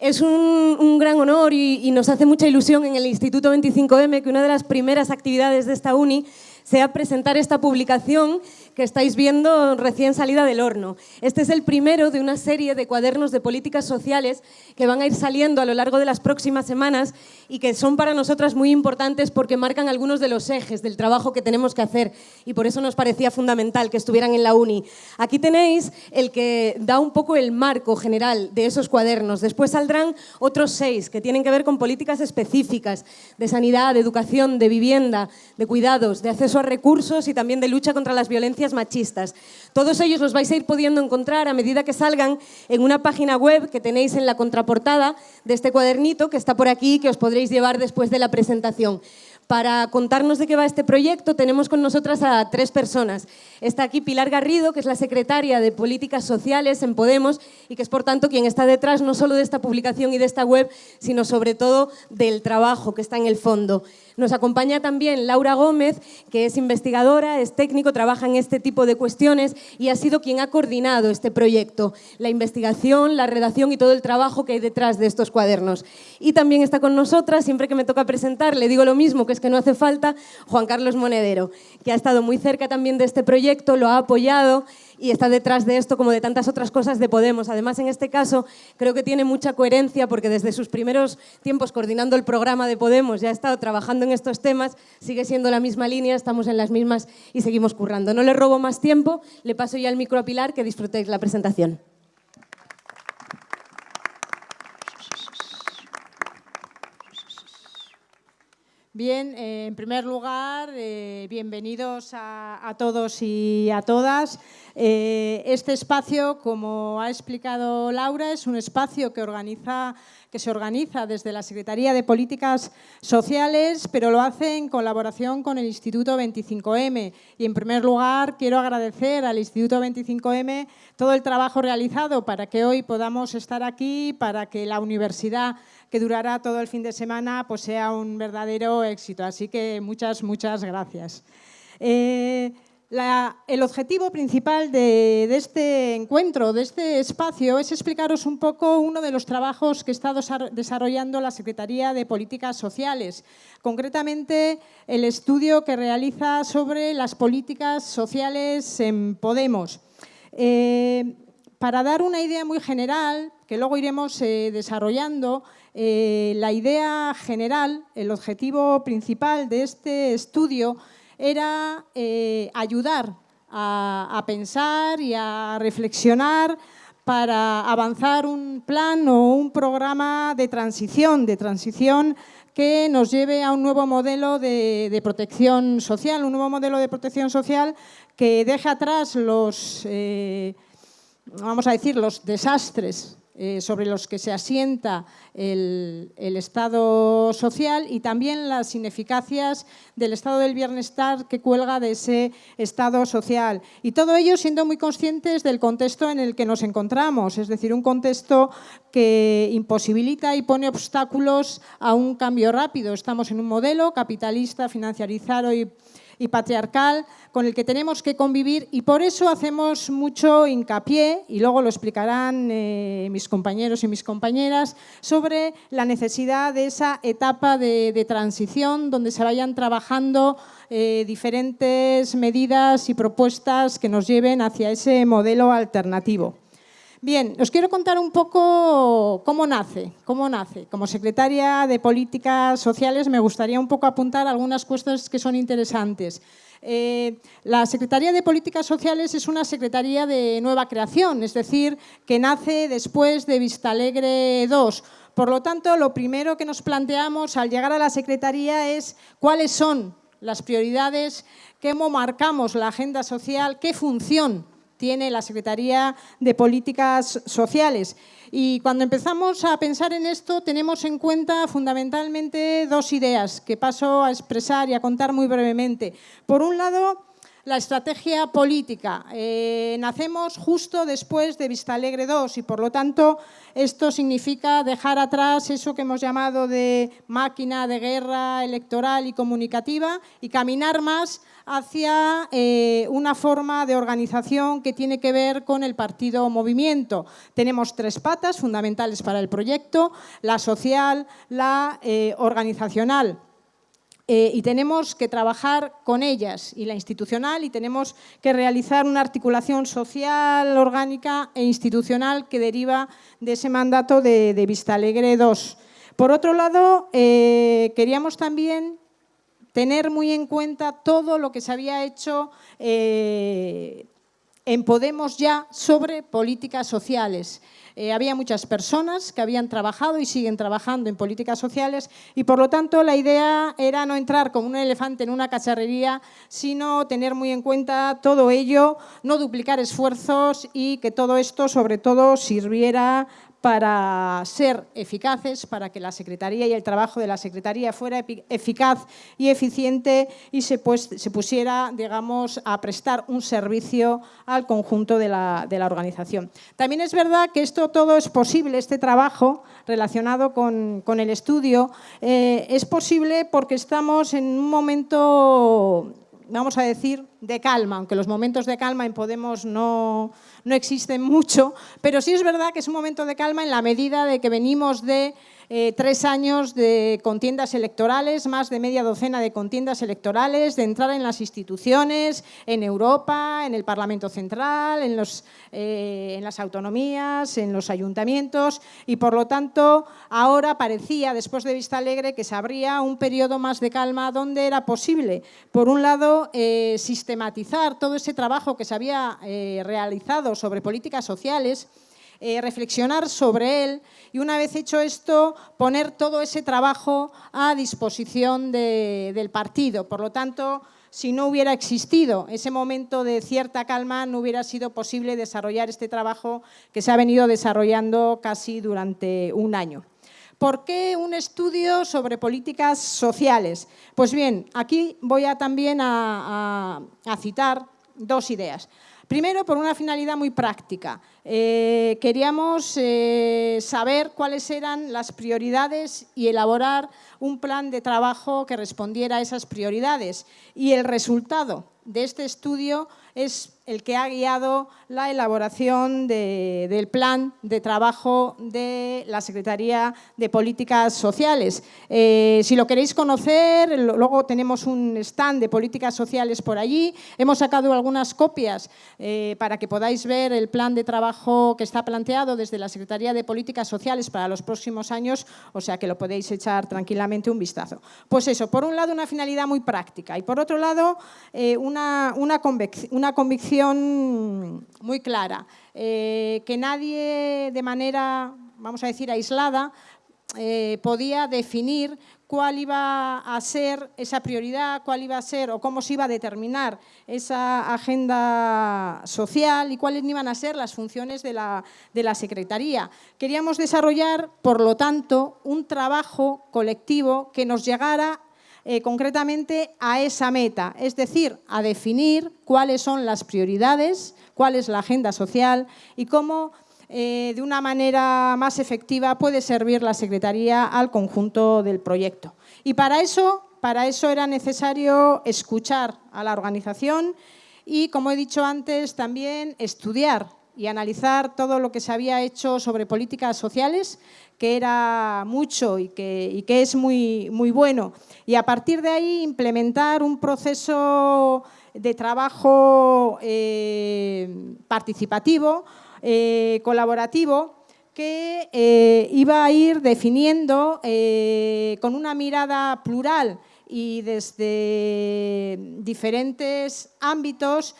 Es un, gran honor y, y nos hace mucha ilusión en el Instituto 25M que una de las primeras actividades de esta uni sea presentar esta publicación que estáis viendo recién salida del horno. Este es el primero de una serie de cuadernos de políticas sociales que van a ir saliendo a lo largo de las próximas semanas y que son para nosotras muy importantes porque marcan algunos de los ejes del trabajo que tenemos que hacer y por eso nos parecía fundamental que estuvieran en la uni. Aquí tenéis el que da un poco el marco general de esos cuadernos. Después saldrán otros seis que tienen que ver con políticas específicas de sanidad, de educación, de vivienda, de cuidados, de acceso a recursos y también de lucha contra las violencias machistas. Todos ellos los vais a ir pudiendo encontrar a medida que salgan en una página web que tenéis en la contraportada de este cuadernito que está por aquí que os podréis llevar después de la presentación. Para contarnos de qué va este proyecto tenemos con nosotras a tres personas. Está aquí Pilar Garrido, que es la secretaria de Políticas Sociales en Podemos y que es por tanto quien está detrás no solo de esta publicación y de esta web, sino sobre todo del trabajo que está en el fondo. Nos acompaña también Laura Gómez, que es investigadora, es técnico, trabaja en este tipo de cuestiones y ha sido quien ha coordinado este proyecto, la investigación, la redacción y todo el trabajo que hay detrás de estos cuadernos. Y también está con nosotras, siempre que me toca presentar, le digo lo mismo, que es que no hace falta, Juan Carlos Monedero, que ha estado muy cerca también de este proyecto, lo ha apoyado y está detrás de esto como de tantas otras cosas de Podemos. Además, en este caso, creo que tiene mucha coherencia porque desde sus primeros tiempos coordinando el programa de Podemos ya ha estado trabajando en estos temas, sigue siendo la misma línea, estamos en las mismas y seguimos currando. No le robo más tiempo, le paso ya el micro a Pilar, que disfrutéis la presentación. Bien, eh, en primer lugar, eh, bienvenidos a, todos y a todas. Eh, este espacio, como ha explicado Laura, es un espacio que, organiza, que se organiza desde la Secretaría de Políticas Sociales, pero lo hace en colaboración con el Instituto 25M. Y en primer lugar, quiero agradecer al Instituto 25M todo el trabajo realizado para que hoy podamos estar aquí, para que la universidad que durará todo el fin de semana, pues sea un verdadero éxito. Así que muchas, muchas gracias. Eh, el objetivo principal de, este encuentro, de este espacio, es explicaros un poco uno de los trabajos que está desarrollando la Secretaría de Políticas Sociales, concretamente el estudio que realiza sobre las políticas sociales en Podemos. Eh, para dar una idea muy general, que luego iremos eh, desarrollando, eh, la idea general, el objetivo principal de este estudio era eh, ayudar a, pensar y a reflexionar para avanzar un plan o un programa de transición, de transición que nos lleve a un nuevo modelo de, protección social, un nuevo modelo de protección social que deje atrás los, eh, vamos a decir, los desastres eh, sobre los que se asienta el, Estado social y también las ineficacias del Estado del bienestar que cuelga de ese Estado social. Y todo ello siendo muy conscientes del contexto en el que nos encontramos, es decir, un contexto que imposibilita y pone obstáculos a un cambio rápido. Estamos en un modelo capitalista, financiarizado y y patriarcal con el que tenemos que convivir y por eso hacemos mucho hincapié, y luego lo explicarán eh, mis compañeros y mis compañeras, sobre la necesidad de esa etapa de, transición donde se vayan trabajando eh, diferentes medidas y propuestas que nos lleven hacia ese modelo alternativo. Bien, os quiero contar un poco cómo nace, cómo nace. Como secretaria de Políticas Sociales me gustaría un poco apuntar algunas cuestiones que son interesantes. Eh, la Secretaría de Políticas Sociales es una secretaría de nueva creación, es decir, que nace después de Vistalegre II. Por lo tanto, lo primero que nos planteamos al llegar a la Secretaría es cuáles son las prioridades, cómo marcamos la agenda social, qué función tiene la Secretaría de Políticas Sociales. Y cuando empezamos a pensar en esto, tenemos en cuenta fundamentalmente dos ideas que paso a expresar y a contar muy brevemente. Por un lado, la estrategia política. Eh, nacemos justo después de Vista Alegre 2 y por lo tanto esto significa dejar atrás eso que hemos llamado de máquina de guerra electoral y comunicativa y caminar más hacia eh, una forma de organización que tiene que ver con el partido movimiento. Tenemos tres patas fundamentales para el proyecto, la social, la eh, organizacional. Eh, y tenemos que trabajar con ellas y la institucional y tenemos que realizar una articulación social, orgánica e institucional que deriva de ese mandato de, Vista Alegre 2. Por otro lado, queríamos también tener muy en cuenta todo lo que se había hecho eh, en Podemos ya sobre políticas sociales. Eh, había muchas personas que habían trabajado y siguen trabajando en políticas sociales y por lo tanto la idea era no entrar como un elefante en una cacharrería, sino tener muy en cuenta todo ello, no duplicar esfuerzos y que todo esto sobre todo sirviera para ser eficaces, para que la Secretaría y el trabajo de la Secretaría fuera eficaz y eficiente y se, pues, se pusiera, digamos, a prestar un servicio al conjunto de la, organización. También es verdad que esto todo es posible, este trabajo relacionado con, el estudio, eh, es posible porque estamos en un momento vamos a decir, de calma, aunque los momentos de calma en Podemos no, no existen mucho, pero sí es verdad que es un momento de calma en la medida de que venimos de eh, tres años de contiendas electorales, más de media docena de contiendas electorales, de entrar en las instituciones, en Europa, en el Parlamento Central, eh, en las autonomías, en los ayuntamientos. Y por lo tanto ahora parecía, después de Vista Alegre, que se abría un periodo más de calma donde era posible, por un lado, eh, sistematizar todo ese trabajo que se había realizado sobre políticas sociales eh, reflexionar sobre él y una vez hecho esto, poner todo ese trabajo a disposición del partido. Por lo tanto, si no hubiera existido ese momento de cierta calma, no hubiera sido posible desarrollar este trabajo que se ha venido desarrollando casi durante un año. ¿Por qué un estudio sobre políticas sociales? Pues bien, aquí voy a también a citar dos ideas. Primero, por una finalidad muy práctica. Eh, queríamos eh, saber cuáles eran las prioridades y elaborar un plan de trabajo que respondiera a esas prioridades. Y el resultado de este estudio es el que ha guiado la elaboración del plan de trabajo de la Secretaría de Políticas Sociales. Eh, si lo queréis conocer, luego tenemos un stand de políticas sociales por allí. Hemos sacado algunas copias eh, para que podáis ver el plan de trabajo que está planteado desde la Secretaría de Políticas Sociales para los próximos años, o sea que lo podéis echar tranquilamente un vistazo. Pues eso, por un lado una finalidad muy práctica y por otro lado eh, una, una convicción muy clara, eh, que nadie de manera, vamos a decir, aislada, eh, podía definir cuál iba a ser esa prioridad, cuál iba a ser o cómo se iba a determinar esa agenda social y cuáles iban a ser las funciones de la, de la Secretaría. Queríamos desarrollar, por lo tanto, un trabajo colectivo que nos llegara eh, concretamente a esa meta, es decir, a definir cuáles son las prioridades, cuál es la agenda social y cómo eh, de una manera más efectiva puede servir la Secretaría al conjunto del proyecto. Y para eso, para eso era necesario escuchar a la organización y, como he dicho antes, también estudiar y analizar todo lo que se había hecho sobre políticas sociales, que era mucho y que, es muy, muy bueno. Y a partir de ahí implementar un proceso de trabajo eh, participativo, eh, colaborativo, que eh, iba a ir definiendo con una mirada plural y desde diferentes ámbitos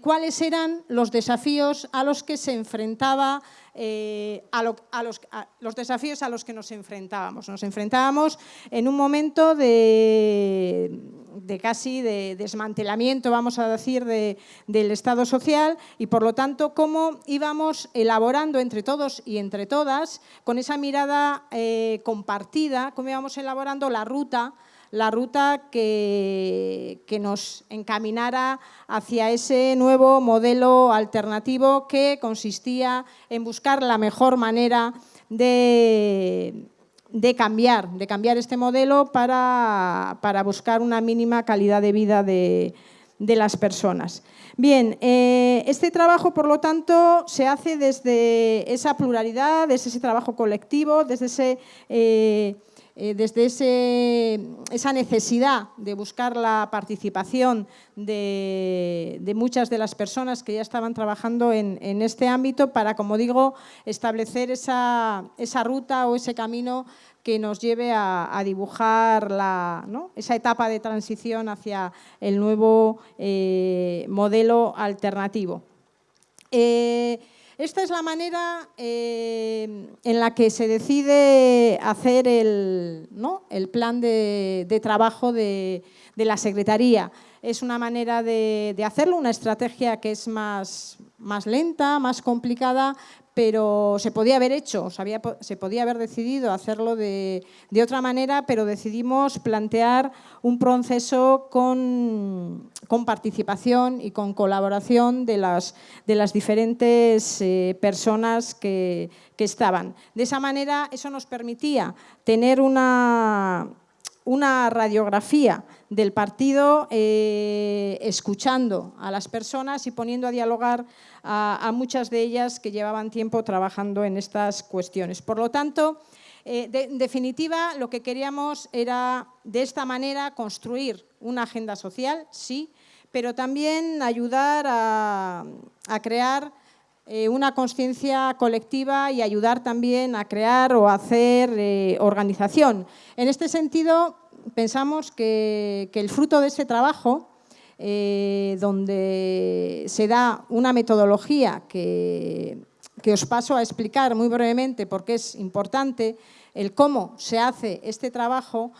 cuáles eran los desafíos a los que se enfrentaba eh, a, los, desafíos a los que nos enfrentábamos. Nos enfrentábamos en un momento de, casi de desmantelamiento, vamos a decir, del Estado social y por lo tanto cómo íbamos elaborando entre todos y entre todas, con esa mirada eh, compartida, cómo íbamos elaborando la ruta la ruta que, que, nos encaminara hacia ese nuevo modelo alternativo que consistía en buscar la mejor manera de, de cambiar, de cambiar este modelo para, para buscar una mínima calidad de vida de, de las personas. Bien, eh, este trabajo, por lo tanto, se hace desde esa pluralidad, desde ese trabajo colectivo, desde, ese, eh, eh, desde esa necesidad de buscar la participación de, muchas de las personas que ya estaban trabajando en, en, este ámbito para, como digo, establecer esa, esa ruta o ese camino que nos lleve a, dibujar esa etapa de transición hacia el nuevo eh, modelo alternativo. Eh, esta es la manera eh, en la que se decide hacer el, el plan de, trabajo de, la Secretaría. Es una manera de, hacerlo, una estrategia que es más, más lenta, más complicada, pero se podía haber hecho, se podía haber decidido hacerlo de, otra manera, pero decidimos plantear un proceso con, participación y con colaboración de las, diferentes eh, personas que, estaban. De esa manera, eso nos permitía tener una, una radiografía del partido eh, escuchando a las personas y poniendo a dialogar a, muchas de ellas que llevaban tiempo trabajando en estas cuestiones. Por lo tanto, eh, en definitiva, lo que queríamos era de esta manera construir una agenda social, sí, pero también ayudar a, crear eh, una conciencia colectiva y ayudar también a crear o hacer eh, organización. En este sentido, pensamos que, el fruto de ese trabajo eh, donde se da una metodología que, os paso a explicar muy brevemente porque es importante el cómo se hace este trabajo,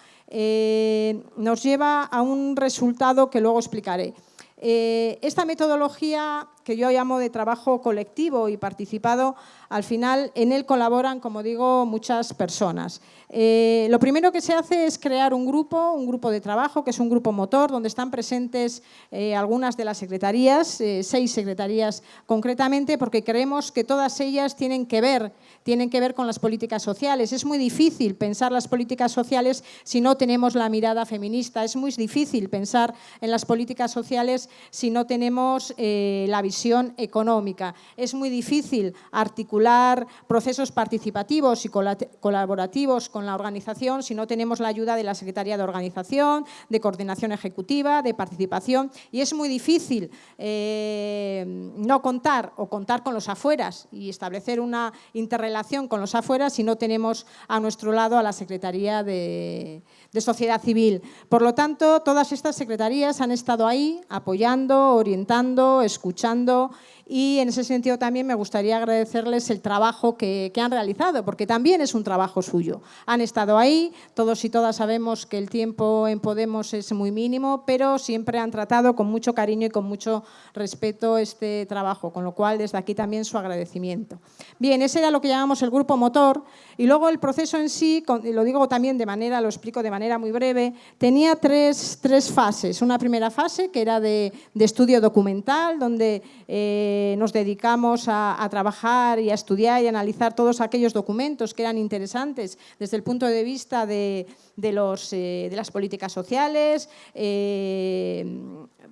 nos lleva a un resultado que luego explicaré. Eh, esta metodología que yo llamo de trabajo colectivo y participado, al final en él colaboran, como digo, muchas personas. Eh, lo primero que se hace es crear un grupo, un grupo de trabajo, que es un grupo motor, donde están presentes eh, algunas de las secretarías, seis secretarías concretamente, porque creemos que todas ellas tienen que ver tienen que ver con las políticas sociales. Es muy difícil pensar las políticas sociales si no tenemos la mirada feminista. Es muy difícil pensar en las políticas sociales si no tenemos eh, la visión económica. Es muy difícil articular procesos participativos y colaborativos con la organización si no tenemos la ayuda de la Secretaría de Organización, de Coordinación Ejecutiva, de Participación. Y es muy difícil eh, no contar o contar con los afueras y establecer una interrelación con los afuera si no tenemos a nuestro lado a la Secretaría de, de Sociedad Civil. Por lo tanto, todas estas secretarías han estado ahí apoyando, orientando, escuchando y en ese sentido también me gustaría agradecerles el trabajo que, han realizado, porque también es un trabajo suyo. Han estado ahí, todos y todas sabemos que el tiempo en Podemos es muy mínimo, pero siempre han tratado con mucho cariño y con mucho respeto este trabajo, con lo cual desde aquí también su agradecimiento. Bien, ese era lo que llamamos el grupo motor y luego el proceso en sí, lo digo también de manera, lo explico de manera muy breve, tenía tres, fases. Una primera fase que era de, estudio documental, donde eh, nos dedicamos a, trabajar y a estudiar y analizar todos aquellos documentos que eran interesantes desde el punto de vista de, los, eh, de las políticas sociales,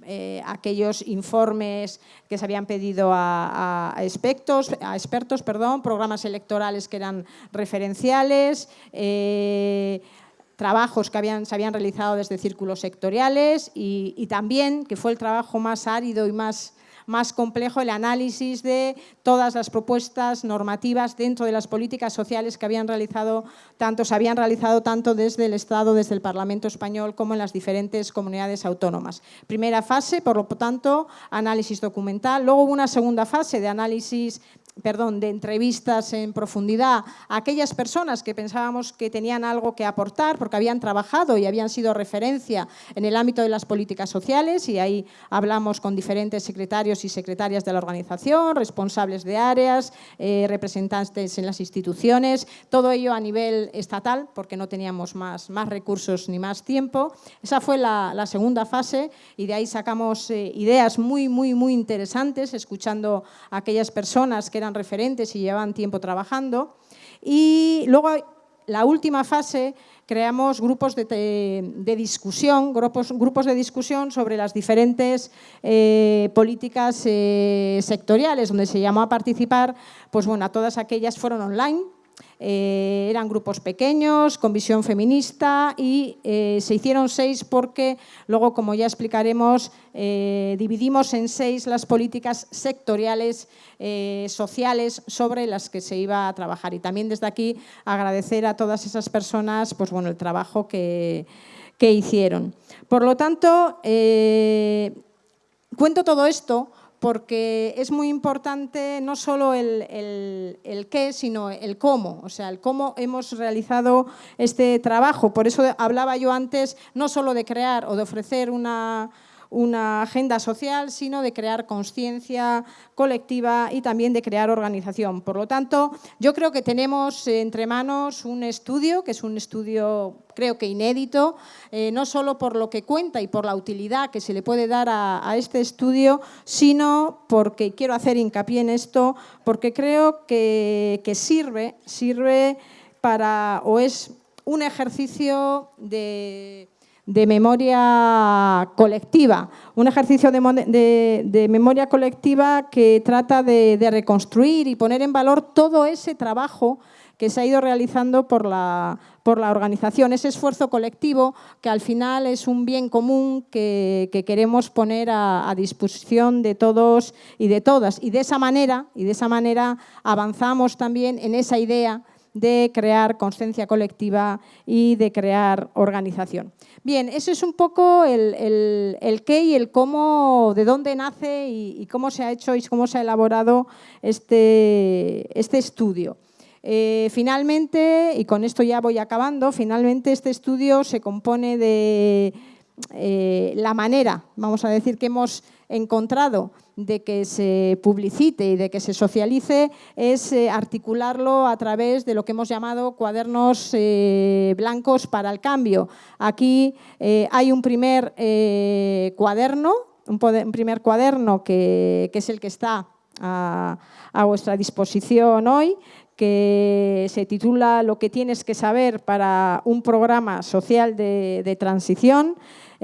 eh, aquellos informes que se habían pedido a, expertos, a expertos perdón, programas electorales que eran referenciales, trabajos que se habían realizado desde círculos sectoriales y, y, también, que fue el trabajo más árido y más más complejo el análisis de todas las propuestas normativas dentro de las políticas sociales que habían realizado tanto, se habían realizado tanto desde el Estado, desde el Parlamento español, como en las diferentes comunidades autónomas. Primera fase, por lo tanto, análisis documental. Luego hubo una segunda fase de análisis perdón, de entrevistas en profundidad a aquellas personas que pensábamos que tenían algo que aportar porque habían trabajado y habían sido referencia en el ámbito de las políticas sociales y ahí hablamos con diferentes secretarios y secretarias de la organización, responsables de áreas, eh, representantes en las instituciones, todo ello a nivel estatal porque no teníamos más, más recursos ni más tiempo. Esa fue la, segunda fase y de ahí sacamos eh, ideas muy, muy, muy interesantes escuchando a aquellas personas que eran referentes y llevan tiempo trabajando. Y luego la última fase creamos grupos de, discusión, grupos, grupos, de discusión sobre las diferentes eh, políticas eh, sectoriales, donde se llamó a participar, pues bueno, a todas aquellas fueron online, eh, eran grupos pequeños, con visión feminista y eh, se hicieron seis porque luego, como ya explicaremos, eh, dividimos en seis las políticas sectoriales sociales sobre las que se iba a trabajar. Y también desde aquí agradecer a todas esas personas pues, bueno, el trabajo que, que hicieron. Por lo tanto, cuento todo esto porque es muy importante no solo el, qué, sino el cómo, o sea, el cómo hemos realizado este trabajo. Por eso hablaba yo antes no solo de crear o de ofrecer una, una agenda social, sino de crear conciencia colectiva y también de crear organización. Por lo tanto, yo creo que tenemos entre manos un estudio, que es un estudio creo que inédito, eh, no solo por lo que cuenta y por la utilidad que se le puede dar a, este estudio, sino porque quiero hacer hincapié en esto, porque creo que, que sirve, sirve para, o es un ejercicio de de memoria colectiva, un ejercicio de, memoria colectiva que trata de, reconstruir y poner en valor todo ese trabajo que se ha ido realizando por la, por la organización, ese esfuerzo colectivo que al final es un bien común que, queremos poner a, a, disposición de todos y de todas. Y de esa manera, y de esa manera avanzamos también en esa idea de crear conciencia colectiva y de crear organización. Bien, eso es un poco el, qué y el cómo, de dónde nace y, cómo se ha hecho y cómo se ha elaborado este, este estudio. Eh, finalmente, y con esto ya voy acabando, finalmente este estudio se compone de eh, la manera, vamos a decir, que hemos encontrado de que se publicite y de que se socialice es eh, articularlo a través de lo que hemos llamado cuadernos eh, blancos para el cambio. Aquí eh, hay un primer cuaderno, un, primer cuaderno que, es el que está a, vuestra disposición hoy, que se titula Lo que tienes que saber para un programa social de transición.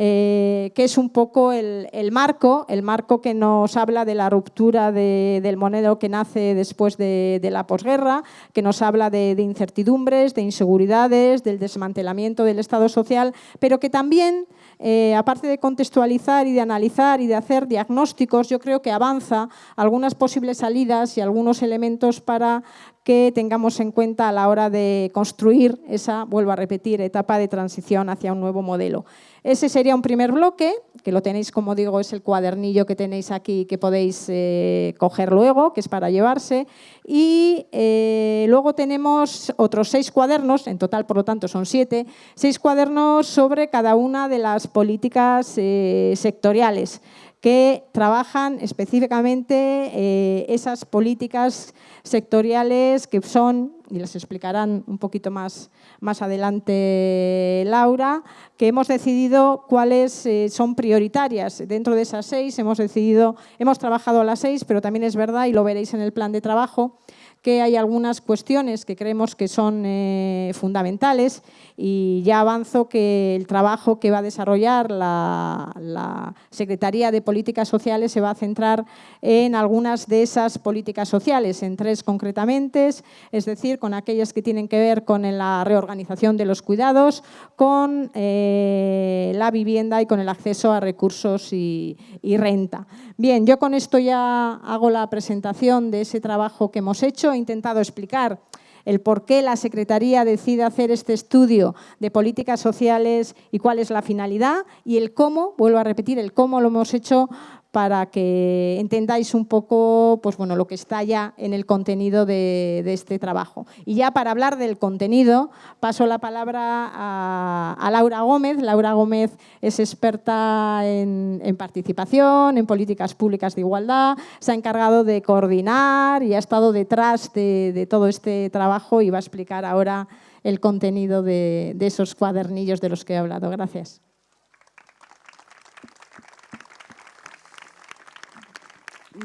Eh, que es un poco el, marco, el marco que nos habla de la ruptura del monedero que nace después de, la posguerra, que nos habla de, incertidumbres, de inseguridades, del desmantelamiento del Estado social, pero que también eh, aparte de contextualizar y de analizar y de hacer diagnósticos, yo creo que avanza algunas posibles salidas y algunos elementos para que tengamos en cuenta a la hora de construir esa, vuelvo a repetir, etapa de transición hacia un nuevo modelo. Ese sería un primer bloque, que lo tenéis, como digo, es el cuadernillo que tenéis aquí que podéis eh, coger luego, que es para llevarse. Y eh, luego tenemos otros seis cuadernos, en total, por lo tanto, son siete, seis cuadernos sobre cada una de las políticas eh, sectoriales que trabajan específicamente esas políticas sectoriales que son, y les explicarán un poquito más más adelante Laura, que hemos decidido cuáles eh, son prioritarias. Dentro de esas seis hemos decidido, hemos trabajado las seis, pero también es verdad, y lo veréis en el plan de trabajo, que hay algunas cuestiones que creemos que son eh, fundamentales y ya avanzo que el trabajo que va a desarrollar la, Secretaría de Políticas Sociales se va a centrar en algunas de esas políticas sociales, en tres concretamente, es decir, con aquellas que tienen que ver con la reorganización de los cuidados, con eh, la vivienda y con el acceso a recursos y, y renta. Bien, yo con esto ya hago la presentación de ese trabajo que hemos hecho, he intentado explicar el por qué la Secretaría decide hacer este estudio de políticas sociales y cuál es la finalidad y el cómo, vuelvo a repetir, el cómo lo hemos hecho para que entendáis un poco pues, bueno, lo que está ya en el contenido de, este trabajo. Y ya para hablar del contenido, paso la palabra a, Laura Gómez. Laura Gómez es experta en, participación, en políticas públicas de igualdad, se ha encargado de coordinar y ha estado detrás de, todo este trabajo y va a explicar ahora el contenido de, de esos cuadernillos de los que he hablado. Gracias.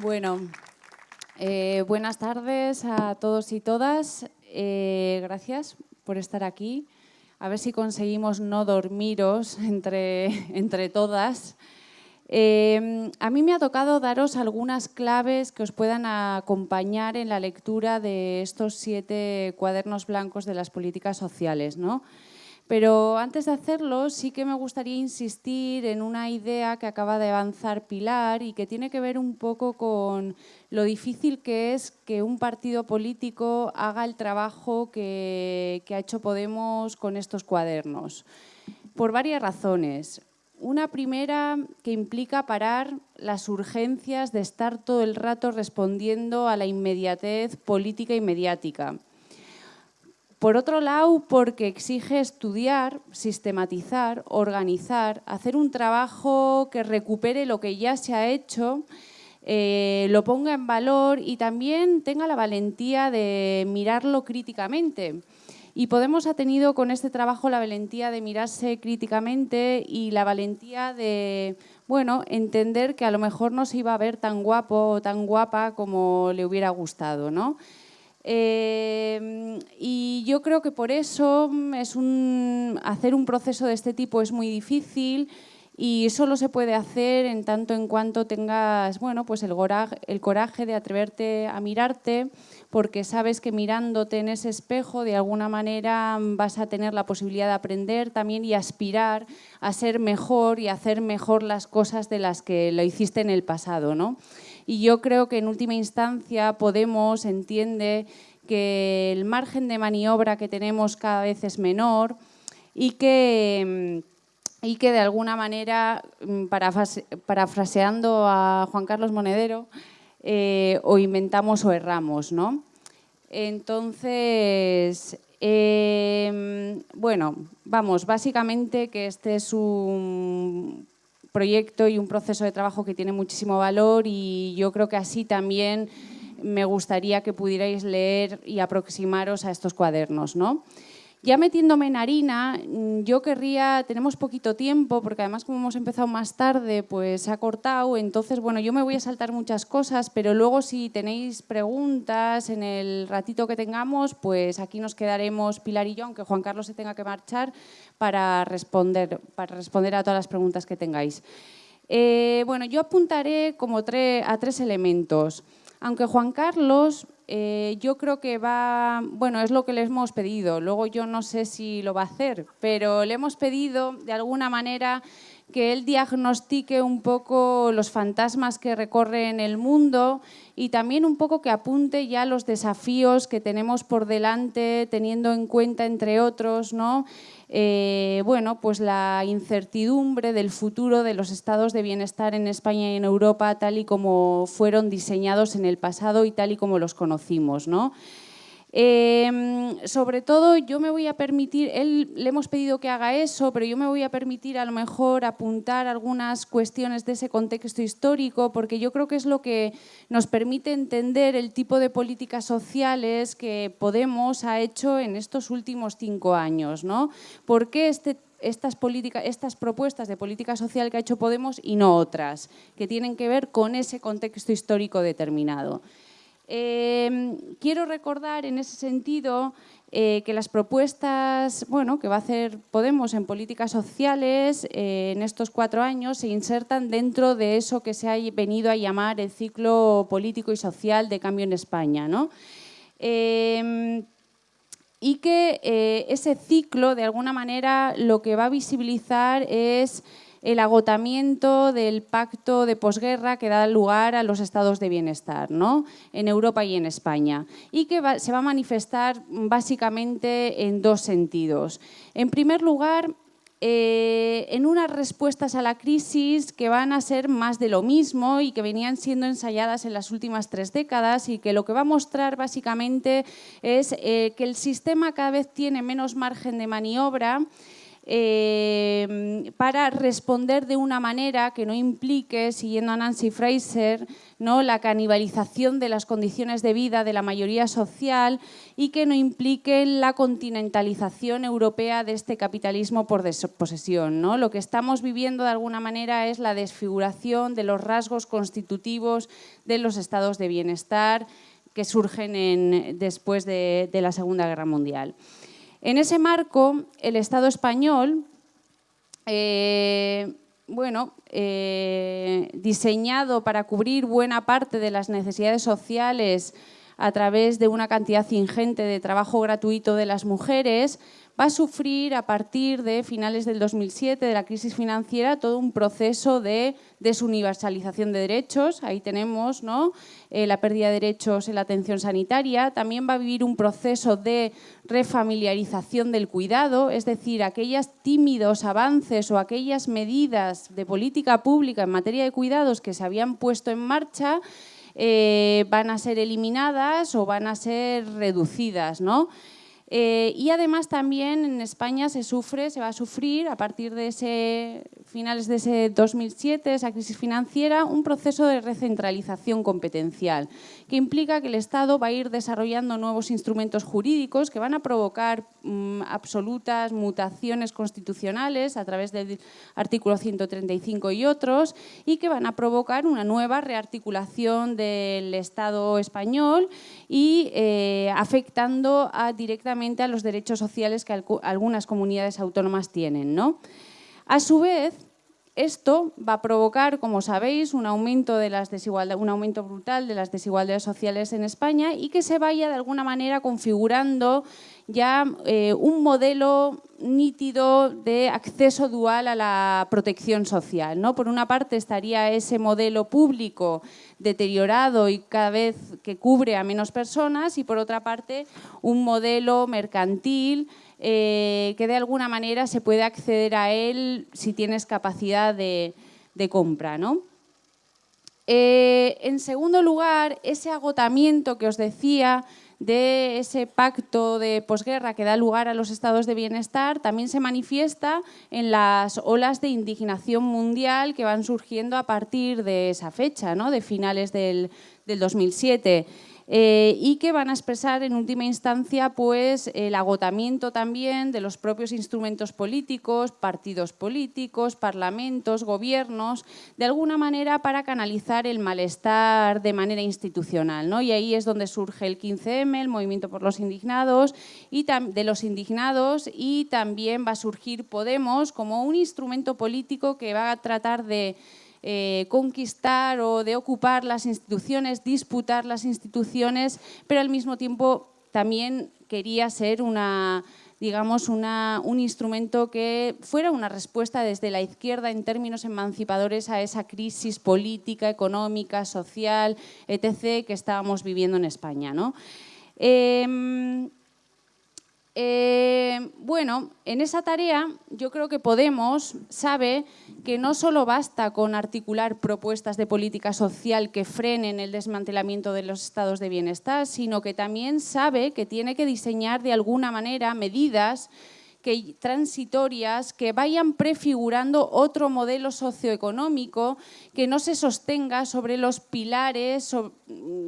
Bueno, eh, buenas tardes a todos y todas. Eh, gracias por estar aquí. A ver si conseguimos no dormiros entre, entre todas. Eh, a mí me ha tocado daros algunas claves que os puedan acompañar en la lectura de estos siete cuadernos blancos de las políticas sociales. ¿no? Pero antes de hacerlo, sí que me gustaría insistir en una idea que acaba de avanzar Pilar y que tiene que ver un poco con lo difícil que es que un partido político haga el trabajo que, ha hecho Podemos con estos cuadernos. Por varias razones. Una primera que implica parar las urgencias de estar todo el rato respondiendo a la inmediatez política y mediática. Por otro lado, porque exige estudiar, sistematizar, organizar, hacer un trabajo que recupere lo que ya se ha hecho, eh, lo ponga en valor y también tenga la valentía de mirarlo críticamente. Y Podemos ha tenido con este trabajo la valentía de mirarse críticamente y la valentía de bueno, entender que a lo mejor no se iba a ver tan guapo o tan guapa como le hubiera gustado. ¿no? Em, y yo creo que por eso es un, hacer un proceso de este tipo es muy difícil y solo se puede hacer en tanto en cuanto tengas bueno, pues el, coraje, el coraje de atreverte a mirarte, porque sabes que mirándote en ese espejo de alguna manera vas a tener la posibilidad de aprender también y aspirar a ser mejor y hacer mejor las cosas de las que lo hiciste en el pasado. ¿no? Y yo creo que en última instancia Podemos entiende que el margen de maniobra que tenemos cada vez es menor y que, mm, y que de alguna manera, mm, parafraseando a Juan Carlos Monedero, eh, o inventamos o erramos. ¿no? Entonces, em, bueno, vamos, básicamente que este es un proyecto y un proceso de trabajo que tiene muchísimo valor y yo creo que así también me gustaría que pudierais leer y aproximaros a estos cuadernos. ¿no? Ya metiéndome en harina, mm, yo querría, tenemos poquito tiempo, porque además como hemos empezado más tarde, pues se ha cortado, entonces bueno, yo me voy a saltar muchas cosas, pero luego si tenéis preguntas en el ratito que tengamos, pues aquí nos quedaremos Pilar y yo, aunque Juan Carlos se tenga que marchar, para responder, para responder a todas las preguntas que tengáis. Eh, bueno, yo apuntaré como a tres elementos. Aunque Juan Carlos, eh, yo creo que va, bueno, es lo que le hemos pedido, luego yo no sé si lo va a hacer, pero le hemos pedido de alguna manera que él diagnostique un poco los fantasmas que recorren el mundo y también un poco que apunte ya los desafíos que tenemos por delante, teniendo en cuenta, entre otros, ¿no? Eh, bueno, pues la incertidumbre del futuro de los estados de bienestar en España y en Europa tal y como fueron diseñados en el pasado y tal y como los conocimos. ¿no? Em, sobre todo yo me voy a permitir, él le hemos pedido que haga eso, pero yo me voy a permitir a lo mejor apuntar algunas cuestiones de ese contexto histórico, porque yo creo que es lo que nos permite entender el tipo de políticas sociales que Podemos ha hecho en estos últimos cinco años. ¿no? ¿Por qué este estas, estas propuestas de política social que ha hecho Podemos y no otras, que tienen que ver con ese contexto histórico determinado. Em, quiero recordar en ese sentido eh, que las propuestas bueno, que va a hacer Podemos en políticas sociales eh, en estos cuatro años se insertan dentro de eso que se ha venido a llamar el ciclo político y social de cambio en España. ¿no? Em, y que eh, ese ciclo, de alguna manera, lo que va a visibilizar es el agotamiento del pacto de posguerra que da lugar a los estados de bienestar ¿no? en Europa y en España y que se va a manifestar básicamente en dos sentidos. En primer lugar, eh, en unas respuestas a la crisis que van a ser más de lo mismo y que venían siendo ensayadas en las últimas tres décadas y que lo que va a mostrar básicamente es eh, que el sistema cada vez tiene menos margen de maniobra eh, para responder de una manera que no implique, siguiendo a Nancy Fraser, ¿no? la canibalización de las condiciones de vida de la mayoría social y que no implique la continentalización europea de este capitalismo por desposesión. ¿no? Lo que estamos viviendo de alguna manera es la desfiguración de los rasgos constitutivos de los estados de bienestar que surgen después de la Segunda Guerra Mundial. En ese marco, el Estado español, eh, bueno, eh, diseñado para cubrir buena parte de las necesidades sociales a través de una cantidad ingente de trabajo gratuito de las mujeres, va a sufrir a partir de finales del 2007, de la crisis financiera, todo un proceso de desuniversalización de derechos. Ahí tenemos ¿no? Eh, la pérdida de derechos en la atención sanitaria. También va a vivir un proceso de refamiliarización del cuidado, es decir, aquellos tímidos avances o aquellas medidas de política pública en materia de cuidados que se habían puesto en marcha eh, van a ser eliminadas o van a ser reducidas. ¿no? Eh, y además también en España se sufre, se va a sufrir a partir de ese finales de ese 2007, esa crisis financiera, un proceso de recentralización competencial que implica que el Estado va a ir desarrollando nuevos instrumentos jurídicos que van a provocar mm, absolutas mutaciones constitucionales a través del artículo 135 y otros y que van a provocar una nueva rearticulación del Estado español y eh, afectando directamente a los derechos sociales que algunas comunidades autónomas tienen. ¿no? A su vez, esto va a provocar, como sabéis, un aumento, de las un aumento brutal de las desigualdades sociales en España y que se vaya de alguna manera configurando ya eh, un modelo nítido de acceso dual a la protección social. ¿no? Por una parte estaría ese modelo público deteriorado y cada vez que cubre a menos personas y por otra parte un modelo mercantil eh, que de alguna manera se puede acceder a él si tienes capacidad de, compra. ¿no? Eh, en segundo lugar, ese agotamiento que os decía de ese pacto de posguerra que da lugar a los estados de bienestar también se manifiesta en las olas de indignación mundial que van surgiendo a partir de esa fecha, ¿no? de finales del, del 2007. Eh, y que van a expresar en última instancia pues, el agotamiento también de los propios instrumentos políticos, partidos políticos, parlamentos, gobiernos, de alguna manera para canalizar el malestar de manera institucional. ¿no? Y ahí es donde surge el 15M, el movimiento por los indignados, y de los indignados y también va a surgir Podemos como un instrumento político que va a tratar de eh, conquistar o de ocupar las instituciones, disputar las instituciones, pero al mismo tiempo también quería ser una, digamos, un instrumento que fuera una respuesta desde la izquierda en términos emancipadores a esa crisis política, económica, social, etc., que estábamos viviendo en España. ¿no? Em, eh, bueno, en esa tarea yo creo que Podemos sabe que no solo basta con articular propuestas de política social que frenen el desmantelamiento de los estados de bienestar, sino que también sabe que tiene que diseñar de alguna manera medidas que, transitorias que vayan prefigurando otro modelo socioeconómico que no se sostenga sobre los pilares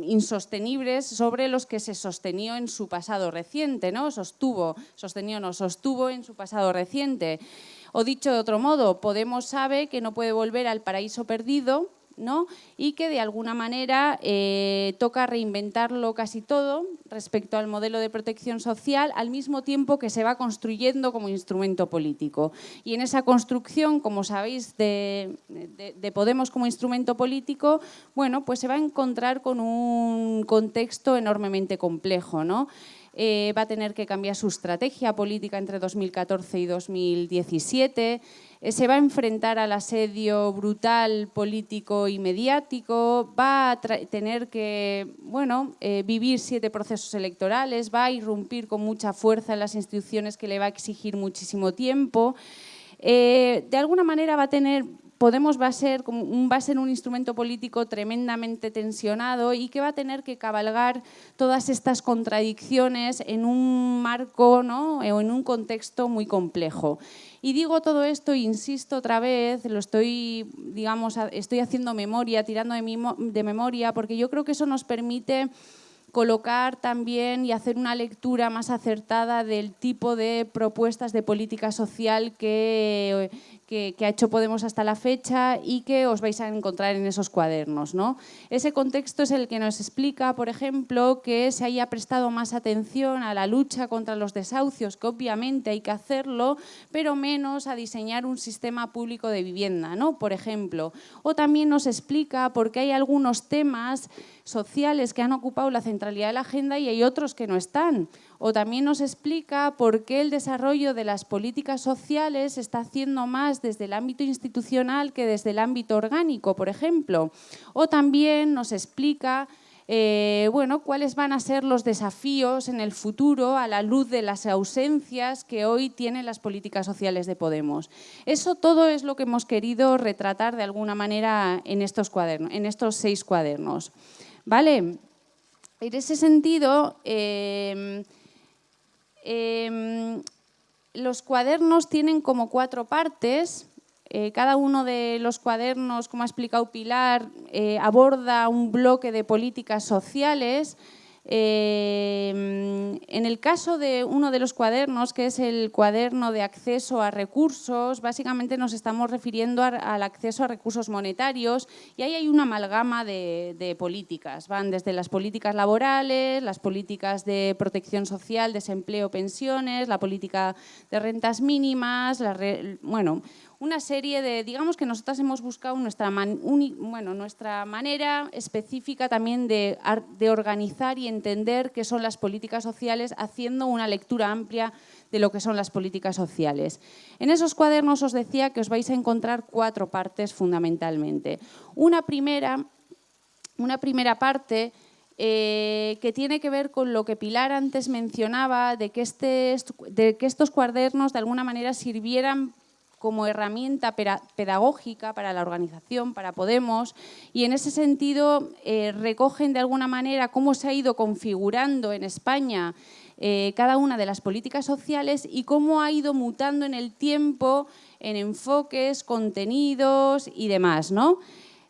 insostenibles sobre los que se sostenió en su pasado reciente, ¿no? Sostuvo, sostenió, no, sostuvo en su pasado reciente. O dicho de otro modo, Podemos sabe que no puede volver al paraíso perdido y que de alguna manera eh, toca reinventarlo casi todo respecto al modelo de protección social al mismo tiempo que se va construyendo como instrumento político. Y en esa construcción, como sabéis, de, Podemos como instrumento político, bueno, pues se va a encontrar con un contexto enormemente complejo. ¿no? Eh, va a tener que cambiar su estrategia política entre 2014 y 2017, eh, se va a enfrentar al asedio brutal político y mediático, va a tener que bueno, eh, vivir siete procesos electorales, va a irrumpir con mucha fuerza en las instituciones que le va a exigir muchísimo tiempo. De alguna manera va a tener Podemos va a, ser, va a ser un instrumento político tremendamente tensionado y que va a tener que cabalgar todas estas contradicciones en un marco ¿no? o en un contexto muy complejo. Y digo todo esto, insisto otra vez, lo estoy, digamos, estoy haciendo memoria, tirando de, de memoria, porque yo creo que eso nos permite colocar también y hacer una lectura más acertada del tipo de propuestas de política social que, que, ha hecho Podemos hasta la fecha y que os vais a encontrar en esos cuadernos. ¿no? Ese contexto es el que nos explica, por ejemplo, que se haya prestado más atención a la lucha contra los desahucios, que obviamente hay que hacerlo, pero menos a diseñar un sistema público de vivienda, ¿no? por ejemplo. O también nos explica por qué hay algunos temas sociales que han ocupado la centralidad de la agenda y hay otros que no están o también nos explica por qué el desarrollo de las políticas sociales se está haciendo más desde el ámbito institucional que desde el ámbito orgánico, por ejemplo. O también nos explica eh, bueno, cuáles van a ser los desafíos en el futuro a la luz de las ausencias que hoy tienen las políticas sociales de Podemos. Eso todo es lo que hemos querido retratar de alguna manera en estos, cuadernos, en estos seis cuadernos. ¿Vale? En ese sentido, eh, Em, los cuadernos tienen como cuatro partes. Eh, cada uno de los cuadernos, como ha explicado Pilar, eh, aborda un bloque de políticas sociales Em, en el caso de uno de los cuadernos, que es el cuaderno de acceso a recursos, básicamente nos estamos refiriendo al acceso a recursos monetarios y ahí hay una amalgama de, políticas. Van desde las políticas laborales, las políticas de protección social, desempleo, pensiones, la política de rentas mínimas, bueno, una serie de, digamos que nosotras hemos buscado nuestra, bueno, nuestra manera específica también de, de organizar y entender qué son las políticas sociales, haciendo una lectura amplia de lo que son las políticas sociales. En esos cuadernos os decía que os vais a encontrar cuatro partes fundamentalmente. Una primera, una primera parte eh, que tiene que ver con lo que Pilar antes mencionaba, de que, este, de que estos cuadernos de alguna manera sirvieran como herramienta pedagógica para la organización, para Podemos, y en ese sentido eh, recogen de alguna manera cómo se ha ido configurando en España eh, cada una de las políticas sociales y cómo ha ido mutando en el tiempo en enfoques, contenidos y demás. ¿no?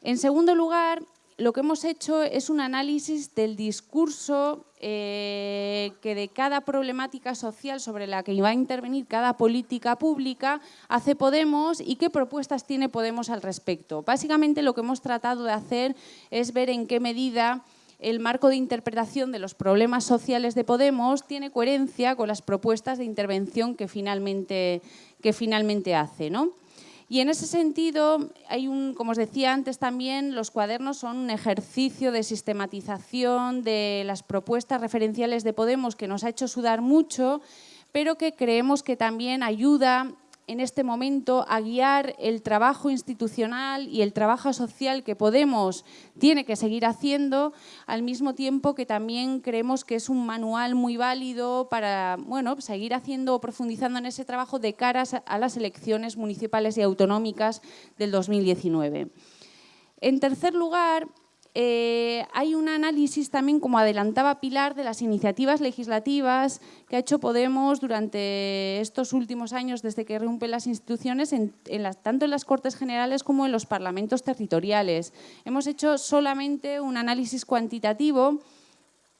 En segundo lugar, lo que hemos hecho es un análisis del discurso eh, que de cada problemática social sobre la que va a intervenir cada política pública hace Podemos y qué propuestas tiene Podemos al respecto. Básicamente lo que hemos tratado de hacer es ver en qué medida el marco de interpretación de los problemas sociales de Podemos tiene coherencia con las propuestas de intervención que finalmente, que finalmente hace. ¿no? Y en ese sentido, hay un, como os decía antes también, los cuadernos son un ejercicio de sistematización de las propuestas referenciales de Podemos que nos ha hecho sudar mucho, pero que creemos que también ayuda en este momento a guiar el trabajo institucional y el trabajo social que Podemos tiene que seguir haciendo, al mismo tiempo que también creemos que es un manual muy válido para bueno, seguir haciendo o profundizando en ese trabajo de caras a las elecciones municipales y autonómicas del 2019. En tercer lugar, eh, hay un análisis también, como adelantaba Pilar, de las iniciativas legislativas que ha hecho Podemos durante estos últimos años, desde que rompe las instituciones, tanto en las Cortes Generales como en los parlamentos territoriales. Hemos hecho solamente un análisis cuantitativo,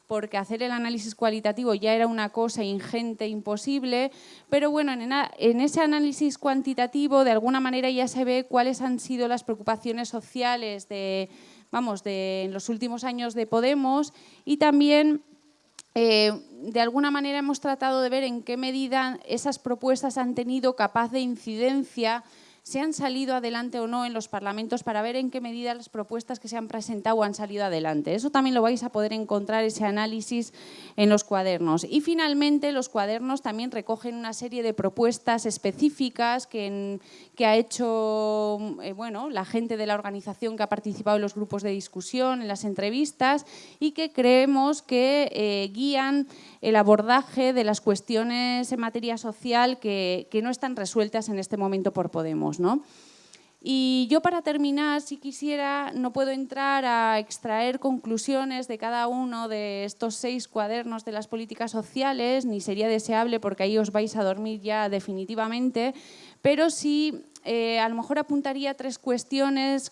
porque hacer el análisis cualitativo ya era una cosa ingente, imposible, pero bueno, en, ese análisis cuantitativo de alguna manera ya se ve cuáles han sido las preocupaciones sociales de vamos, de en los últimos años de Podemos y también eh, de alguna manera hemos tratado de ver en qué medida esas propuestas han tenido capaz de incidencia se han salido adelante o no en los parlamentos para ver en qué medida las propuestas que se han presentado han salido adelante. Eso también lo vais a poder encontrar, ese análisis, en los cuadernos. Y finalmente, los cuadernos también recogen una serie de propuestas específicas que, ha hecho eh, bueno, la gente de la organización que ha participado en los grupos de discusión, en las entrevistas, y que creemos que eh, guían el abordaje de las cuestiones en materia social que no están resueltas en este momento por Podemos. Y yo para terminar, si quisiera, no puedo entrar a extraer conclusiones de cada uno de estos seis cuadernos de las políticas sociales, ni sería deseable porque ahí os vais a dormir ya definitivamente, pero sí eh, a lo mejor apuntaría tres cuestiones,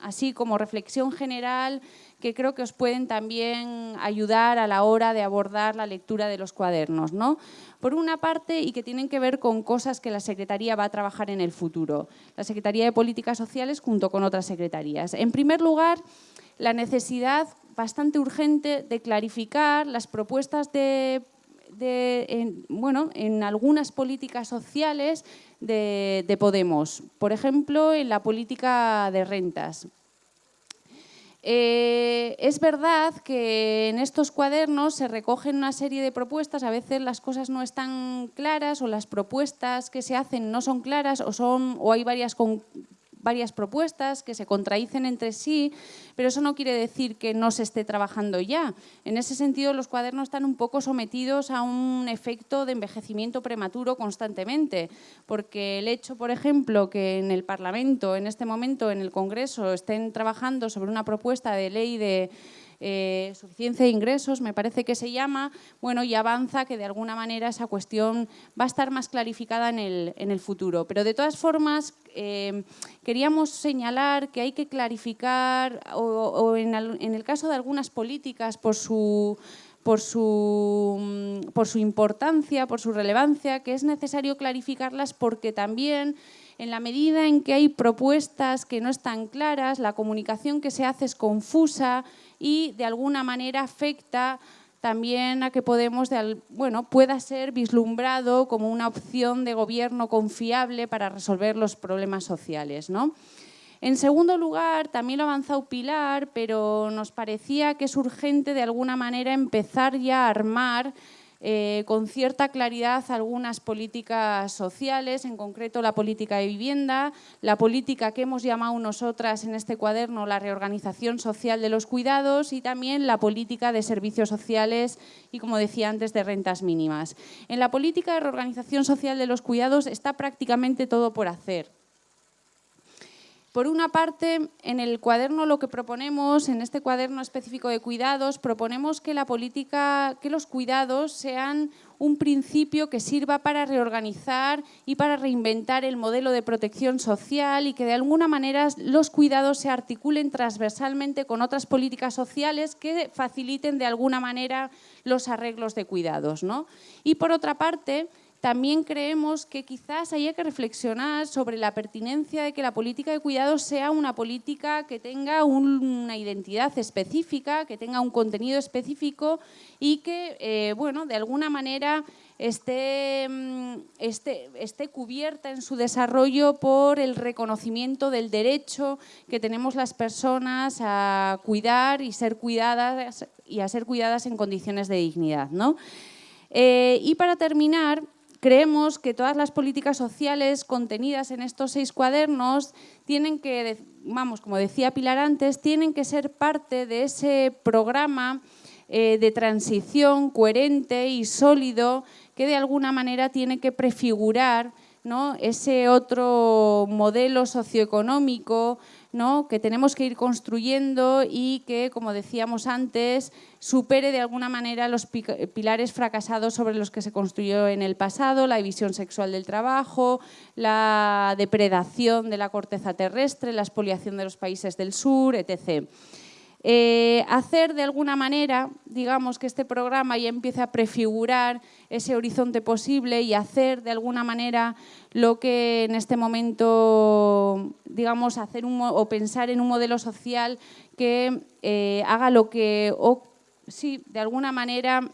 así como reflexión general, que creo que os pueden también ayudar a la hora de abordar la lectura de los cuadernos. ¿no? Por una parte, y que tienen que ver con cosas que la Secretaría va a trabajar en el futuro. La Secretaría de Políticas Sociales junto con otras secretarías. En primer lugar, la necesidad bastante urgente de clarificar las propuestas de en, bueno, en algunas políticas sociales de, de, Podemos. Por ejemplo, en la política de rentas. Eh, es verdad que en estos cuadernos se recogen una serie de propuestas, a veces las cosas no están claras o las propuestas que se hacen no son claras o, son, o hay varias varias propuestas que se contradicen entre sí, pero eso no quiere decir que no se esté trabajando ya. En ese sentido, los cuadernos están un poco sometidos a un efecto de envejecimiento prematuro constantemente, porque el hecho, por ejemplo, que en el Parlamento, en este momento, en el Congreso, estén trabajando sobre una propuesta de ley de eh, suficiencia de ingresos, me parece que se llama, bueno, y avanza que de alguna manera esa cuestión va a estar más clarificada en el, en el futuro. Pero de todas formas, eh, queríamos señalar que hay que clarificar, o, en, en el caso de algunas políticas, por su por su, por su, importancia, por su relevancia, que es necesario clarificarlas porque también en la medida en que hay propuestas que no están claras, la comunicación que se hace es confusa y de alguna manera afecta también a que Podemos bueno, pueda ser vislumbrado como una opción de gobierno confiable para resolver los problemas sociales. ¿no? En segundo lugar, también lo ha avanzado Pilar, pero nos parecía que es urgente de alguna manera empezar ya a armar eh, con cierta claridad algunas políticas sociales, en concreto la política de vivienda, la política que hemos llamado nosotras en este cuaderno la reorganización social de los cuidados y también la política de servicios sociales y, como decía antes, de rentas mínimas. En la política de reorganización social de los cuidados está prácticamente todo por hacer. Por una parte, en el cuaderno lo que proponemos, en este cuaderno específico de cuidados, proponemos que la política, que los cuidados sean un principio que sirva para reorganizar y para reinventar el modelo de protección social y que de alguna manera los cuidados se articulen transversalmente con otras políticas sociales que faciliten de alguna manera los arreglos de cuidados. ¿no? Y por otra parte, también creemos que quizás haya que reflexionar sobre la pertinencia de que la política de cuidados sea una política que tenga una identidad específica, que tenga un contenido específico y que, eh, bueno, de alguna manera esté, mm, esté, esté, cubierta en su desarrollo por el reconocimiento del derecho que tenemos las personas a cuidar y ser cuidadas y a ser cuidadas en condiciones de dignidad. ¿no? Eh, y para terminar, Creemos que todas las políticas sociales contenidas en estos seis cuadernos tienen que, vamos, como decía Pilar antes, tienen que ser parte de ese programa eh, de transición coherente y sólido que de alguna manera tiene que prefigurar ¿no? ese otro modelo socioeconómico ¿no? que tenemos que ir construyendo y que, como decíamos antes, supere de alguna manera los pilares fracasados sobre los que se construyó en el pasado, la división sexual del trabajo, la depredación de la corteza terrestre, la expoliación de los países del sur, etc. Eh, hacer de alguna manera, digamos, que este programa ya empiece a prefigurar ese horizonte posible y hacer de alguna manera lo que en este momento, digamos, hacer o pensar en un modelo social que eh, haga lo que, o, sí, de alguna manera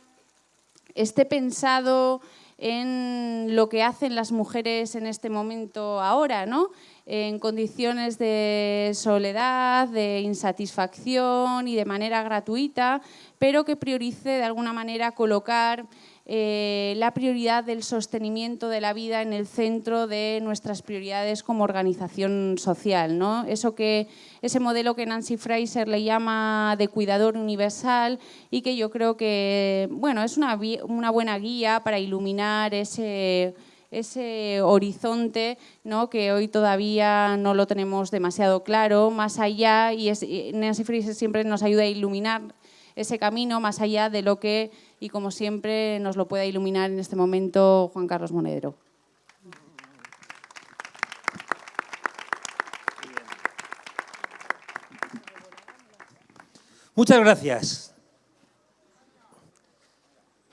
esté pensado en lo que hacen las mujeres en este momento ahora, ¿no? En condiciones de soledad, de insatisfacción y de manera gratuita, pero que priorice de alguna manera colocar eh, la prioridad del sostenimiento de la vida en el centro de nuestras prioridades como organización social. ¿no? Eso que, ese modelo que Nancy Fraser le llama de cuidador universal y que yo creo que bueno, es una, una buena guía para iluminar ese ese horizonte ¿no? que hoy todavía no lo tenemos demasiado claro, más allá, y, Nancy Fraser siempre nos ayuda a iluminar ese camino más allá de lo que, y como siempre, nos lo pueda iluminar en este momento Juan Carlos Monedero. Muchas gracias.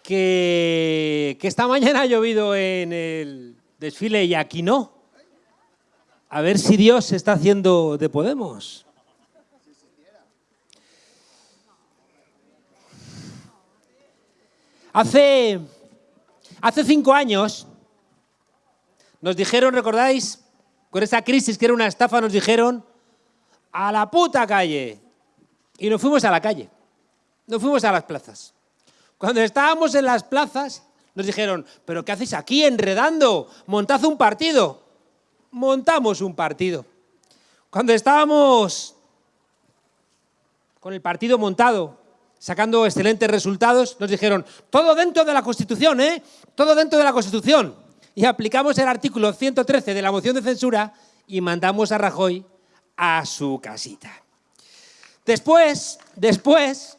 Que, que, esta mañana ha llovido en el desfile y aquí no. A ver si Dios se está haciendo de Podemos. Hace, hace cinco años nos dijeron, ¿recordáis? Con esa crisis que era una estafa, nos dijeron a la puta calle. Y nos fuimos a la calle, nos fuimos a las plazas. Cuando estábamos en las plazas, nos dijeron, ¿pero qué hacéis aquí enredando? Montad un partido. Montamos un partido. Cuando estábamos con el partido montado, sacando excelentes resultados, nos dijeron, todo dentro de la Constitución, ¿eh? Todo dentro de la Constitución. Y aplicamos el artículo 113 de la moción de censura y mandamos a Rajoy a su casita. Después, después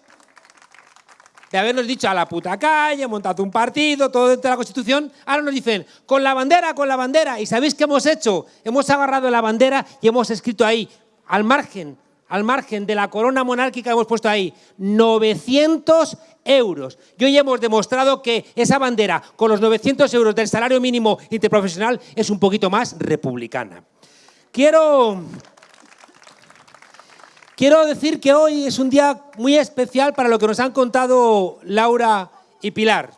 de habernos dicho a la puta calle, montado un partido, todo dentro de la Constitución, ahora nos dicen, con la bandera, con la bandera. ¿Y sabéis qué hemos hecho? Hemos agarrado la bandera y hemos escrito ahí, al margen al margen de la corona monárquica hemos puesto ahí 900 euros. Y hoy hemos demostrado que esa bandera con los 900 euros del salario mínimo interprofesional es un poquito más republicana. Quiero, quiero decir que hoy es un día muy especial para lo que nos han contado Laura y Pilar.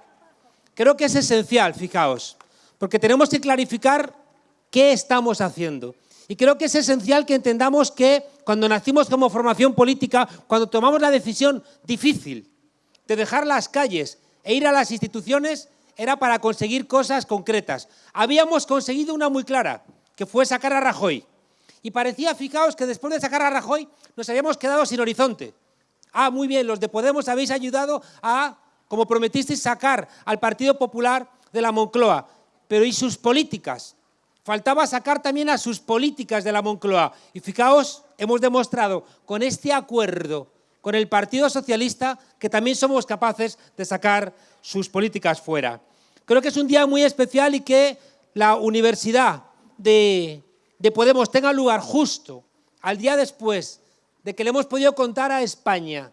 Creo que es esencial, fijaos, porque tenemos que clarificar qué estamos haciendo. Y creo que es esencial que entendamos que cuando nacimos como formación política, cuando tomamos la decisión difícil de dejar las calles e ir a las instituciones, era para conseguir cosas concretas. Habíamos conseguido una muy clara, que fue sacar a Rajoy. Y parecía, fijaos, que después de sacar a Rajoy nos habíamos quedado sin horizonte. Ah, muy bien, los de Podemos habéis ayudado a, como prometisteis, sacar al Partido Popular de la Moncloa. Pero ¿y sus políticas? Faltaba sacar también a sus políticas de la Moncloa. Y fijaos, hemos demostrado con este acuerdo con el Partido Socialista que también somos capaces de sacar sus políticas fuera. Creo que es un día muy especial y que la universidad de, de Podemos tenga lugar justo al día después de que le hemos podido contar a España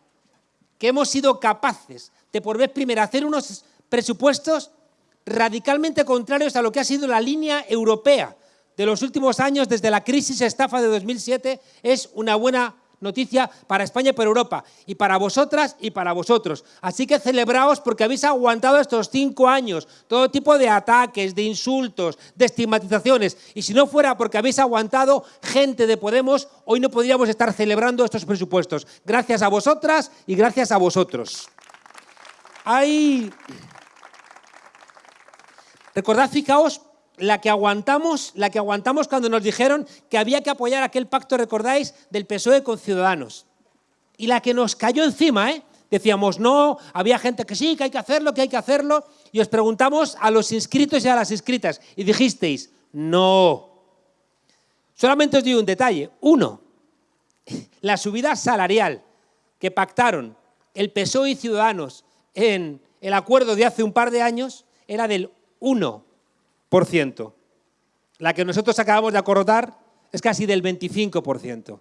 que hemos sido capaces de por vez primera hacer unos presupuestos radicalmente contrarios a lo que ha sido la línea europea de los últimos años desde la crisis estafa de 2007 es una buena noticia para España y para Europa, y para vosotras y para vosotros. Así que celebraos porque habéis aguantado estos cinco años, todo tipo de ataques, de insultos, de estigmatizaciones, y si no fuera porque habéis aguantado gente de Podemos, hoy no podríamos estar celebrando estos presupuestos. Gracias a vosotras y gracias a vosotros. Hay... Recordad, fijaos, la que aguantamos, la que aguantamos cuando nos dijeron que había que apoyar aquel pacto, recordáis, del PSOE con Ciudadanos. Y la que nos cayó encima, ¿eh? Decíamos, no, había gente que sí, que hay que hacerlo, que hay que hacerlo. Y os preguntamos a los inscritos y a las inscritas. Y dijisteis, no. Solamente os digo un detalle. Uno, la subida salarial que pactaron el PSOE y Ciudadanos en el acuerdo de hace un par de años era del 1%. La que nosotros acabamos de acordar es casi del 25%.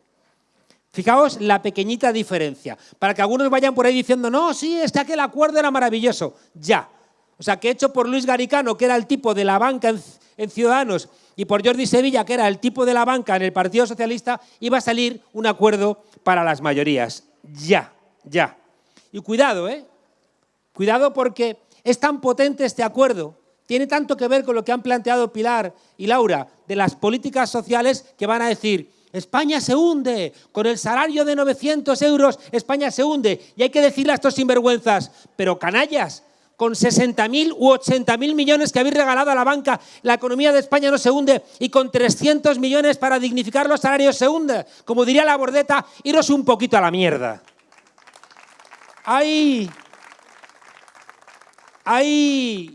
Fijaos la pequeñita diferencia. Para que algunos vayan por ahí diciendo, no, sí, es que aquel acuerdo era maravilloso. Ya. O sea, que hecho por Luis Garicano, que era el tipo de la banca en, en, Ciudadanos, y por Jordi Sevilla, que era el tipo de la banca en el Partido Socialista, iba a salir un acuerdo para las mayorías. Ya, ya. Y cuidado, ¿eh? Cuidado porque es tan potente este acuerdo tiene tanto que ver con lo que han planteado Pilar y Laura de las políticas sociales que van a decir, España se hunde, con el salario de 900 euros España se hunde. Y hay que decirle a estos sinvergüenzas, pero canallas, con 60.000 u 80.000 millones que habéis regalado a la banca, la economía de España no se hunde y con 300 millones para dignificar los salarios se hunde. Como diría la bordeta, iros un poquito a la mierda. Hay, hay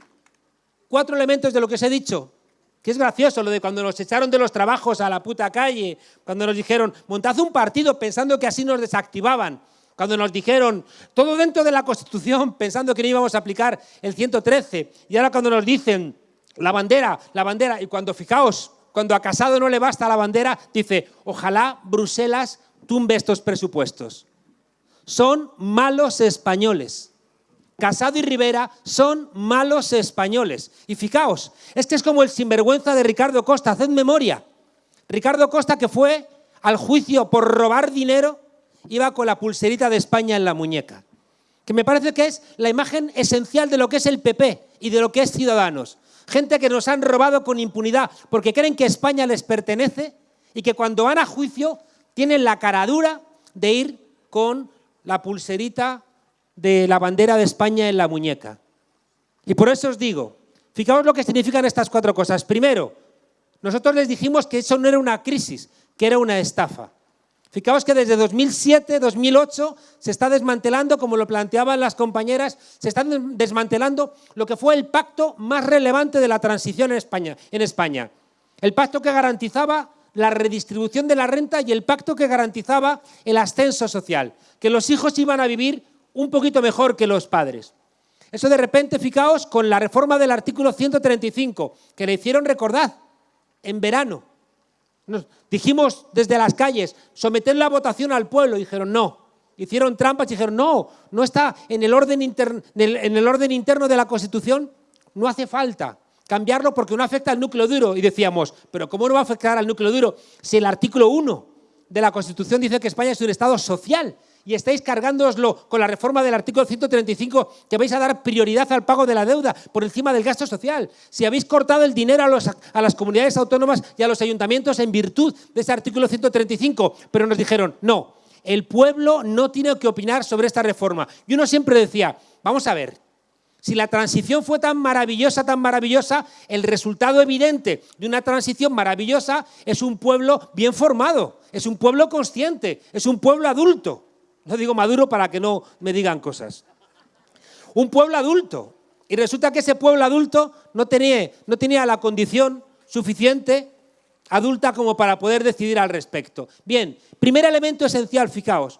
cuatro elementos de lo que os he dicho que es gracioso lo de cuando nos echaron de los trabajos a la puta calle, cuando nos dijeron, montad un partido pensando que así nos desactivaban, cuando nos dijeron, todo dentro de la Constitución pensando que no íbamos a aplicar el 113, y ahora cuando nos dicen, la bandera, la bandera, y cuando fijaos, cuando a Casado no le basta la bandera, dice, ojalá Bruselas tumbe estos presupuestos. Son malos españoles. Casado y Rivera son malos españoles. Y fijaos, este es como el sinvergüenza de Ricardo Costa, haced memoria. Ricardo Costa que fue al juicio por robar dinero, iba con la pulserita de España en la muñeca. Que me parece que es la imagen esencial de lo que es el PP y de lo que es Ciudadanos. Gente que nos han robado con impunidad porque creen que España les pertenece y que cuando van a juicio tienen la caradura de ir con la pulserita de la bandera de España en la muñeca. Y por eso os digo, fijaos lo que significan estas cuatro cosas. Primero, nosotros les dijimos que eso no era una crisis, que era una estafa. Fijaos que desde 2007, 2008 se está desmantelando, como lo planteaban las compañeras, se está desmantelando lo que fue el pacto más relevante de la transición en España, en España. El pacto que garantizaba la redistribución de la renta y el pacto que garantizaba el ascenso social, que los hijos iban a vivir un poquito mejor que los padres. Eso de repente, fijaos, con la reforma del artículo 135, que le hicieron recordar en verano. Nos dijimos desde las calles, someter la votación al pueblo, dijeron no. Hicieron trampas y dijeron no, no está en el, orden en el orden interno de la Constitución, no hace falta cambiarlo porque no afecta al núcleo duro. Y decíamos, pero ¿cómo no va a afectar al núcleo duro si el artículo 1 de la Constitución dice que España es un Estado social y estáis cargándoslo con la reforma del artículo 135 que vais a dar prioridad al pago de la deuda por encima del gasto social. Si habéis cortado el dinero a, las comunidades autónomas y a los ayuntamientos en virtud de ese artículo 135, pero nos dijeron, no, el pueblo no tiene que opinar sobre esta reforma. Y uno siempre decía, vamos a ver, si la transición fue tan maravillosa, tan maravillosa, el resultado evidente de una transición maravillosa es un pueblo bien formado, es un pueblo consciente, es un pueblo adulto. No digo maduro para que no me digan cosas. Un pueblo adulto. Y resulta que ese pueblo adulto no tenía, no tenía la condición suficiente adulta como para poder decidir al respecto. Bien, primer elemento esencial, fijaos.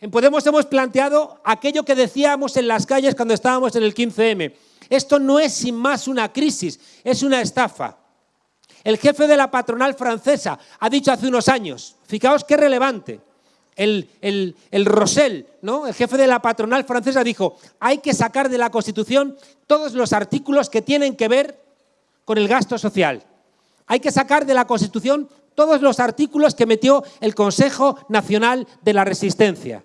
En Podemos hemos planteado aquello que decíamos en las calles cuando estábamos en el 15M. Esto no es sin más una crisis, es una estafa. El jefe de la patronal francesa ha dicho hace unos años, fijaos qué relevante, el, el, el ¿no? el jefe de la patronal francesa, dijo, hay que sacar de la Constitución todos los artículos que tienen que ver con el gasto social. Hay que sacar de la Constitución todos los artículos que metió el Consejo Nacional de la Resistencia.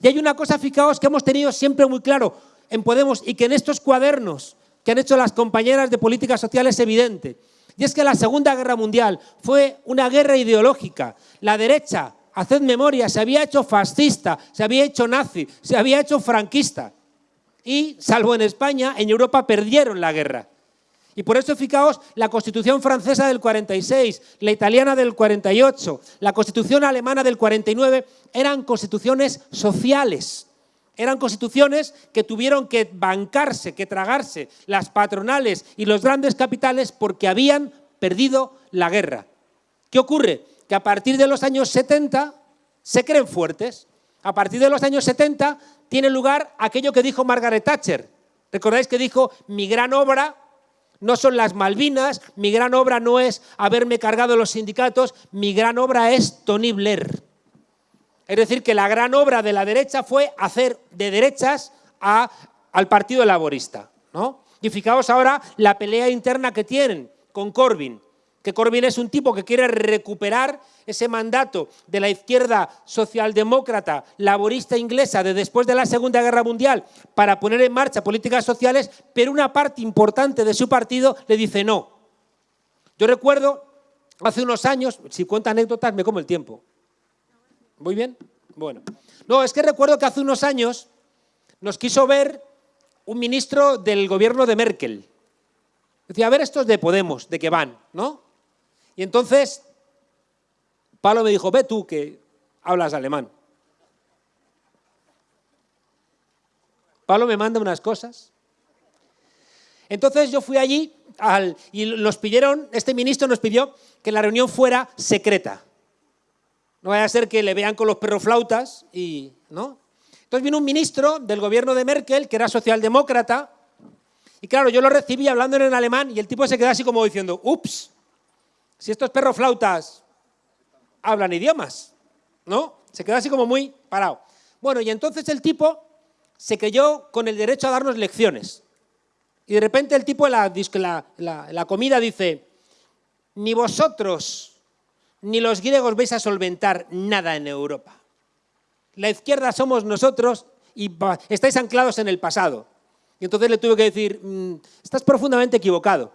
Y hay una cosa, fijaos, que hemos tenido siempre muy claro en Podemos y que en estos cuadernos que han hecho las compañeras de política social es evidente. Y es que la Segunda Guerra Mundial fue una guerra ideológica. La derecha haced memoria, se había hecho fascista, se había hecho nazi, se había hecho franquista. Y, salvo en España, en Europa perdieron la guerra. Y por eso, fijaos, la Constitución francesa del 46, la italiana del 48, la Constitución alemana del 49, eran constituciones sociales. Eran constituciones que tuvieron que bancarse, que tragarse las patronales y los grandes capitales porque habían perdido la guerra. ¿Qué ocurre? Que a partir de los años 70 se creen fuertes. A partir de los años 70 tiene lugar aquello que dijo Margaret Thatcher. ¿Recordáis que dijo, mi gran obra no son las Malvinas, mi gran obra no es haberme cargado los sindicatos, mi gran obra es Tony Blair. Es decir, que la gran obra de la derecha fue hacer de derechas al Partido Laborista. ¿no? Y fijaos ahora la pelea interna que tienen con Corbyn que Corbyn es un tipo que quiere recuperar ese mandato de la izquierda socialdemócrata, laborista inglesa de después de la Segunda Guerra Mundial para poner en marcha políticas sociales, pero una parte importante de su partido le dice no. Yo recuerdo hace unos años, si cuenta anécdotas me como el tiempo. ¿Muy bien? Bueno. No, es que recuerdo que hace unos años nos quiso ver un ministro del gobierno de Merkel. Decía, a ver estos de Podemos, de que van, ¿no? Y entonces Pablo me dijo, ve tú que hablas alemán. Pablo me manda unas cosas. Entonces yo fui allí y nos pidieron, este ministro nos pidió que la reunión fuera secreta. No vaya a ser que le vean con los perroflautas y, ¿no? Entonces vino un ministro del gobierno de Merkel, que era socialdemócrata, y claro, yo lo recibí hablando en alemán y el tipo se quedó así como diciendo, ups, si estos perroflautas hablan idiomas, ¿no? Se quedó así como muy parado. Bueno, y entonces el tipo se creyó con el derecho a darnos lecciones. Y de repente el tipo en la, la comida dice, ni vosotros ni los griegos vais a solventar nada en Europa. La izquierda somos nosotros y estáis anclados en el pasado. Y entonces le tuve que decir, mm, estás profundamente equivocado.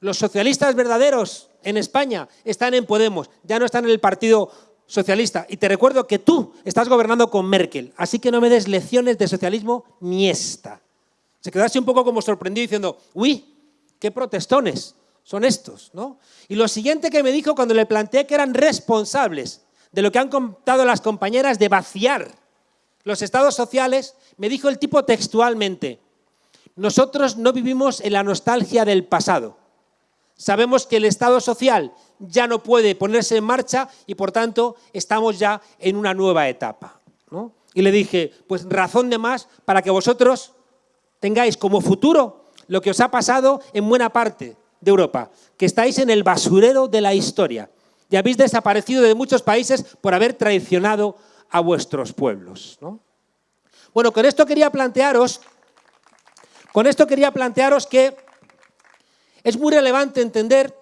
Los socialistas verdaderos en España están en Podemos, ya no están en el Partido Socialista. Y te recuerdo que tú estás gobernando con Merkel, así que no me des lecciones de socialismo ni esta. Se quedó así un poco como sorprendido diciendo, uy, qué protestones son estos, ¿no? Y lo siguiente que me dijo cuando le planteé que eran responsables de lo que han contado las compañeras de vaciar los estados sociales, me dijo el tipo textualmente, nosotros no vivimos en la nostalgia del pasado. Sabemos que el estado social ya no puede ponerse en marcha y por tanto estamos ya en una nueva etapa. Y le dije, pues razón de más para que vosotros tengáis como futuro lo que os ha pasado en buena parte de Europa, que estáis en el basurero de la historia y habéis desaparecido de muchos países por haber traicionado a vuestros pueblos. Bueno, con esto quería plantearos, con esto quería plantearos que es muy relevante entender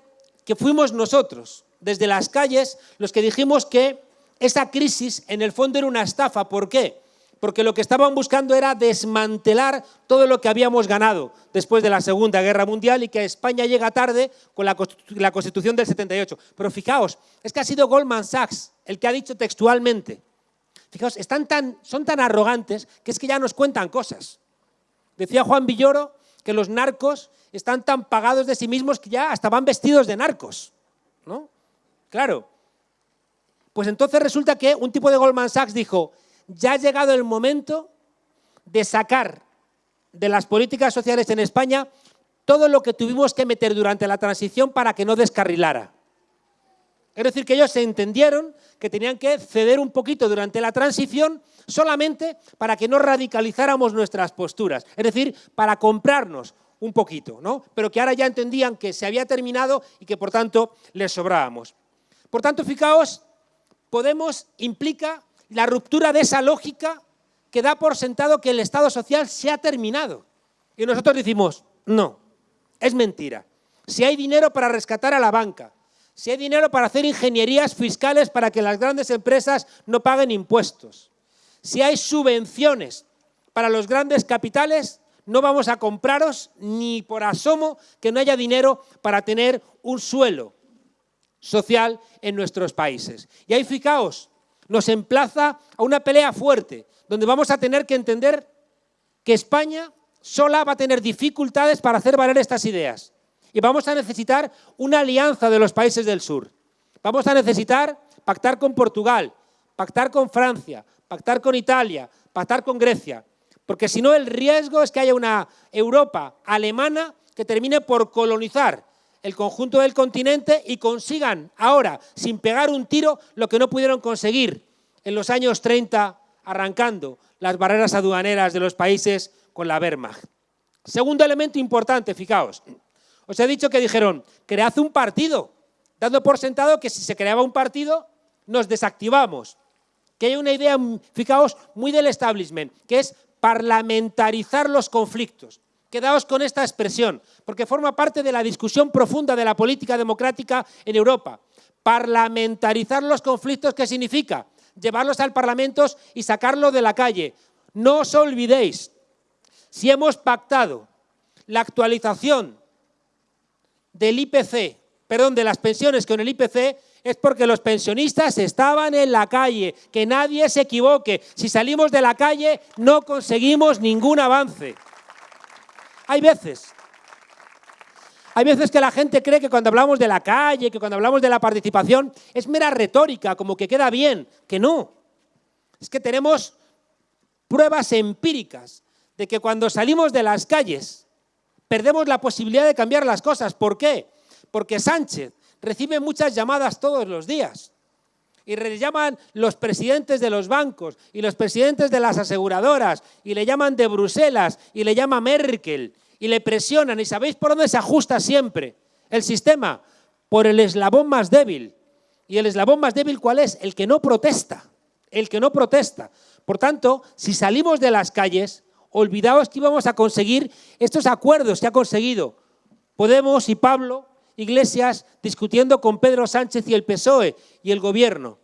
que fuimos nosotros, desde las calles, los que dijimos que esa crisis en el fondo era una estafa. ¿Por qué? porque lo que estaban buscando era desmantelar todo lo que habíamos ganado después de la Segunda Guerra Mundial y que España llega tarde con la, Constitución del 78. Pero fijaos, es que ha sido Goldman Sachs el que ha dicho textualmente, fijaos, están tan, son tan arrogantes que es que ya nos cuentan cosas. Decía Juan Villoro que los narcos están tan pagados de sí mismos que ya hasta van vestidos de narcos. ¿no? Claro. Pues entonces resulta que un tipo de Goldman Sachs dijo, ya ha llegado el momento de sacar de las políticas sociales en España todo lo que tuvimos que meter durante la transición para que no descarrilara. Es decir, que ellos se entendieron que tenían que ceder un poquito durante la transición solamente para que no radicalizáramos nuestras posturas, es decir, para comprarnos un poquito, ¿no? pero que ahora ya entendían que se había terminado y que por tanto les sobrábamos. Por tanto, fijaos, Podemos implica la ruptura de esa lógica que da por sentado que el Estado social se ha terminado. Y nosotros decimos, no, es mentira. Si hay dinero para rescatar a la banca, si hay dinero para hacer ingenierías fiscales para que las grandes empresas no paguen impuestos, si hay subvenciones para los grandes capitales, no vamos a compraros ni por asomo que no haya dinero para tener un suelo social en nuestros países. Y ahí fijaos, nos emplaza a una pelea fuerte, donde vamos a tener que entender que España sola va a tener dificultades para hacer valer estas ideas. Y vamos a necesitar una alianza de los países del sur. Vamos a necesitar pactar con Portugal, pactar con Francia, pactar con Italia, pactar con Grecia. Porque si no, el riesgo es que haya una Europa alemana que termine por colonizar el conjunto del continente y consigan ahora, sin pegar un tiro, lo que no pudieron conseguir en los años 30, arrancando las barreras aduaneras de los países con la Wehrmacht. Segundo elemento importante, fijaos, os he dicho que dijeron, cread un partido, dando por sentado que si se creaba un partido, nos desactivamos. Que hay una idea, fijaos, muy del establishment, que es parlamentarizar los conflictos. Quedaos con esta expresión, porque forma parte de la discusión profunda de la política democrática en Europa. Parlamentarizar los conflictos, ¿qué significa? Llevarlos al Parlamento y sacarlos de la calle. No os olvidéis, si hemos pactado la actualización del IPC, perdón, de las pensiones con el IPC, es porque los pensionistas estaban en la calle. Que nadie se equivoque. Si salimos de la calle no conseguimos ningún avance. Hay veces, hay veces que la gente cree que cuando hablamos de la calle, que cuando hablamos de la participación, es mera retórica, como que queda bien, que no. Es que tenemos pruebas empíricas de que cuando salimos de las calles perdemos la posibilidad de cambiar las cosas. ¿Por qué? Porque Sánchez recibe muchas llamadas todos los días. Y le llaman los presidentes de los bancos y los presidentes de las aseguradoras y le llaman de Bruselas y le llama Merkel y le presionan. ¿Y sabéis por dónde se ajusta siempre el sistema? Por el eslabón más débil. ¿Y el eslabón más débil cuál es? El que no protesta. El que no protesta. Por tanto, si salimos de las calles, olvidaos que íbamos a conseguir estos acuerdos que ha conseguido Podemos y Pablo Iglesias discutiendo con Pedro Sánchez y el PSOE y el gobierno.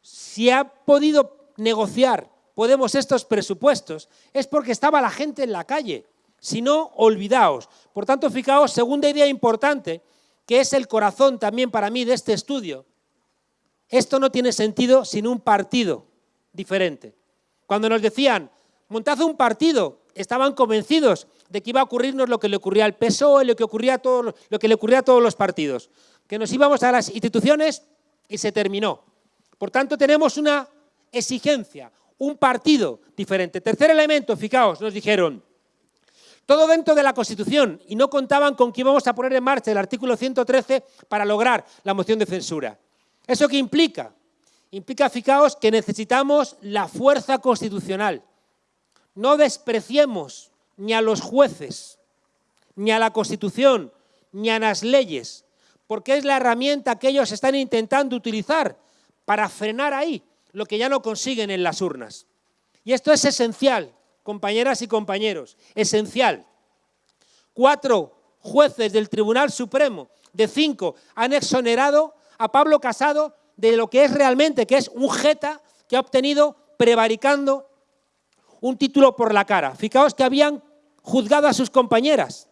Si ha podido negociar Podemos estos presupuestos es porque estaba la gente en la calle. Si no, olvidaos. Por tanto, fijaos, segunda idea importante, que es el corazón también para mí de este estudio. Esto no tiene sentido sin un partido diferente. Cuando nos decían, montad un partido, estaban convencidos de que iba a ocurrirnos lo que le ocurría al PSOE, lo que, ocurría a todo, lo que le ocurría a todos los partidos, que nos íbamos a las instituciones y se terminó. Por tanto, tenemos una exigencia, un partido diferente. Tercer elemento, fijaos, nos dijeron, todo dentro de la Constitución y no contaban con que íbamos a poner en marcha el artículo 113 para lograr la moción de censura. ¿Eso qué implica? Implica, fijaos, que necesitamos la fuerza constitucional. No despreciemos ni a los jueces, ni a la Constitución, ni a las leyes, porque es la herramienta que ellos están intentando utilizar para frenar ahí lo que ya no consiguen en las urnas. Y esto es esencial, compañeras y compañeros, esencial. Cuatro jueces del Tribunal Supremo de cinco han exonerado a Pablo Casado de lo que es realmente, que es un jeta que ha obtenido prevaricando un título por la cara. Fijaos que habían juzgado a sus compañeras.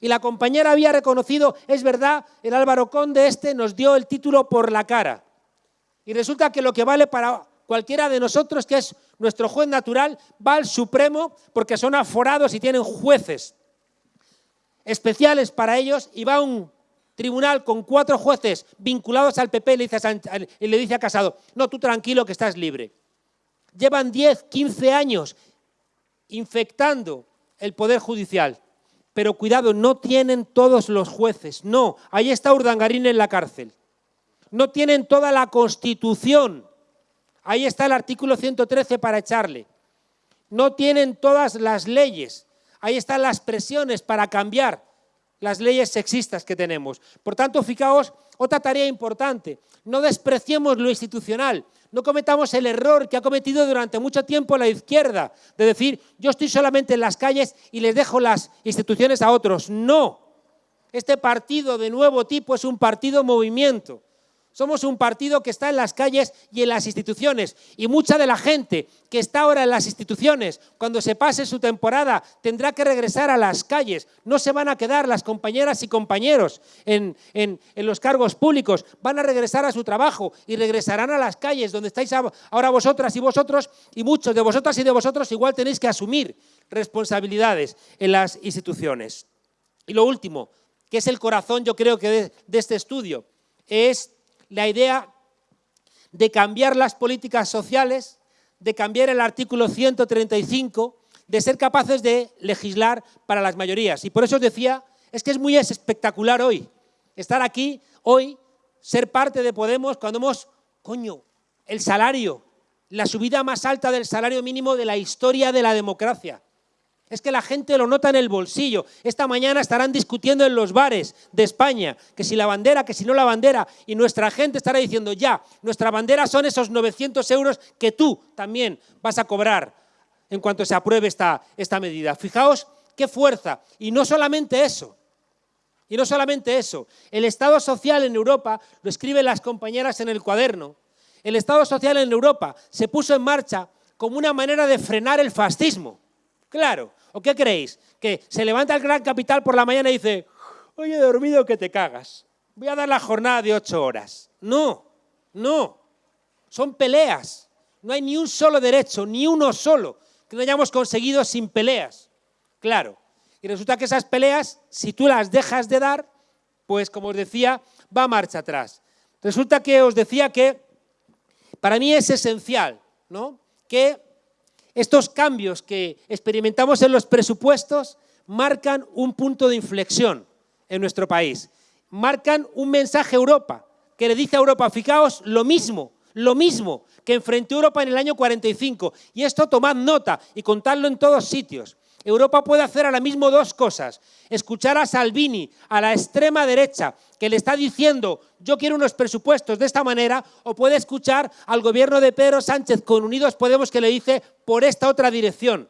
Y la compañera había reconocido, es verdad, el Álvaro Conde este nos dio el título por la cara. Y resulta que lo que vale para cualquiera de nosotros, que es nuestro juez natural, va al Supremo porque son aforados y tienen jueces especiales para ellos y va a un tribunal con cuatro jueces vinculados al PP le dice y le dice a Casado, no, tú tranquilo que estás libre. Llevan 10, 15 años infectando el Poder Judicial. Pero cuidado, no tienen todos los jueces. No, ahí está Urdangarín en la cárcel. No tienen toda la Constitución. Ahí está el artículo 113 para echarle. No tienen todas las leyes. Ahí están las presiones para cambiar las leyes sexistas que tenemos. Por tanto, fijaos, otra tarea importante, no despreciemos lo institucional, no cometamos el error que ha cometido durante mucho tiempo la izquierda, de decir, yo estoy solamente en las calles y les dejo las instituciones a otros. No, este partido de nuevo tipo es un partido movimiento. Somos un partido que está en las calles y en las instituciones. Y mucha de la gente que está ahora en las instituciones, cuando se pase su temporada, tendrá que regresar a las calles. No se van a quedar las compañeras y compañeros en, los cargos públicos. Van a regresar a su trabajo y regresarán a las calles donde estáis ahora vosotras y vosotros. Y muchos de vosotras y de vosotros igual tenéis que asumir responsabilidades en las instituciones. Y lo último, que es el corazón, yo creo que de este estudio, es la idea de cambiar las políticas sociales, de cambiar el artículo 135, de ser capaces de legislar para las mayorías. Y por eso os decía, es que es muy espectacular hoy, estar aquí hoy, ser parte de Podemos cuando hemos, coño, el salario, la subida más alta del salario mínimo de la historia de la democracia. Es que la gente lo nota en el bolsillo. Esta mañana estarán discutiendo en los bares de España que si la bandera, que si no la bandera. Y nuestra gente estará diciendo, ya, nuestra bandera son esos 900 euros que tú también vas a cobrar en cuanto se apruebe esta, esta medida. Fijaos qué fuerza. Y no solamente eso, y no solamente eso, el Estado social en Europa, lo escriben las compañeras en el cuaderno, el Estado social en Europa se puso en marcha como una manera de frenar el fascismo. Claro, ¿o qué creéis? Que se levanta el gran capital por la mañana y dice, oye, he dormido que te cagas, voy a dar la jornada de ocho horas. No, no, son peleas. No hay ni un solo derecho, ni uno solo, que no hayamos conseguido sin peleas. Claro, y resulta que esas peleas, si tú las dejas de dar, pues como os decía, va a marcha atrás. Resulta que os decía que para mí es esencial ¿no? que estos cambios que experimentamos en los presupuestos marcan un punto de inflexión en nuestro país. Marcan un mensaje a Europa, que le dice a Europa, fijaos, lo mismo, lo mismo que enfrentó Europa en el año 45. Y esto tomad nota y contadlo en todos sitios. Europa puede hacer ahora mismo dos cosas. Escuchar a Salvini, a la extrema derecha, que le está diciendo yo quiero unos presupuestos de esta manera, o puede escuchar al gobierno de Pedro Sánchez con Unidos Podemos que le dice por esta otra dirección.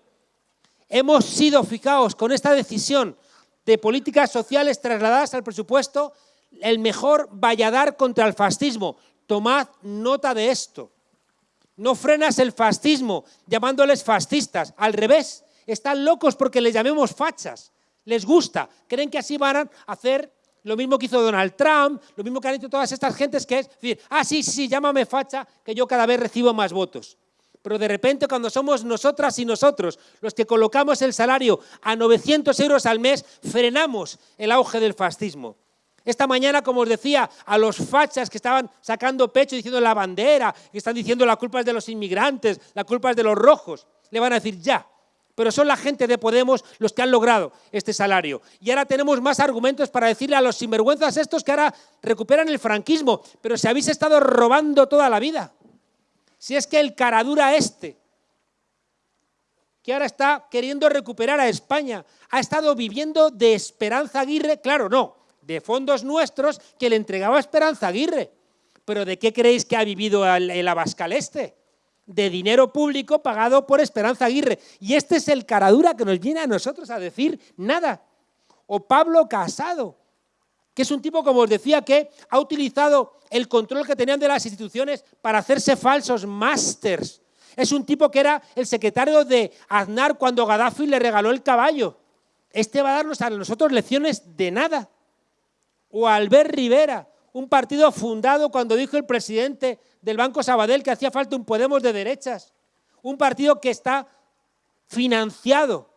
Hemos sido, fijaos, con esta decisión de políticas sociales trasladadas al presupuesto, el mejor valladar contra el fascismo. Tomad nota de esto. No frenas el fascismo llamándoles fascistas, al revés están locos porque les llamemos fachas. Les gusta. Creen que así van a hacer lo mismo que hizo Donald Trump, lo mismo que han hecho todas estas gentes, que es decir, ah, sí, sí, llámame facha, que yo cada vez recibo más votos. Pero de repente cuando somos nosotras y nosotros los que colocamos el salario a 900 euros al mes, frenamos el auge del fascismo. Esta mañana, como os decía, a los fachas que estaban sacando pecho diciendo la bandera, que están diciendo la culpa es de los inmigrantes, la culpa es de los rojos, le van a decir ya, pero son la gente de Podemos los que han logrado este salario. Y ahora tenemos más argumentos para decirle a los sinvergüenzas estos que ahora recuperan el franquismo, pero si habéis estado robando toda la vida. Si es que el caradura este, que ahora está queriendo recuperar a España, ha estado viviendo de Esperanza Aguirre, claro, no, de fondos nuestros que le entregaba Esperanza Aguirre. Pero ¿de qué creéis que ha vivido el, el Abascal este? De dinero público pagado por Esperanza Aguirre. Y este es el caradura que nos viene a nosotros a decir nada. O Pablo Casado, que es un tipo, como os decía, que ha utilizado el control que tenían de las instituciones para hacerse falsos másters. Es un tipo que era el secretario de Aznar cuando Gaddafi le regaló el caballo. Este va a darnos a nosotros lecciones de nada. O Albert Rivera, un partido fundado cuando dijo el presidente del Banco Sabadell que hacía falta un Podemos de derechas, un partido que está financiado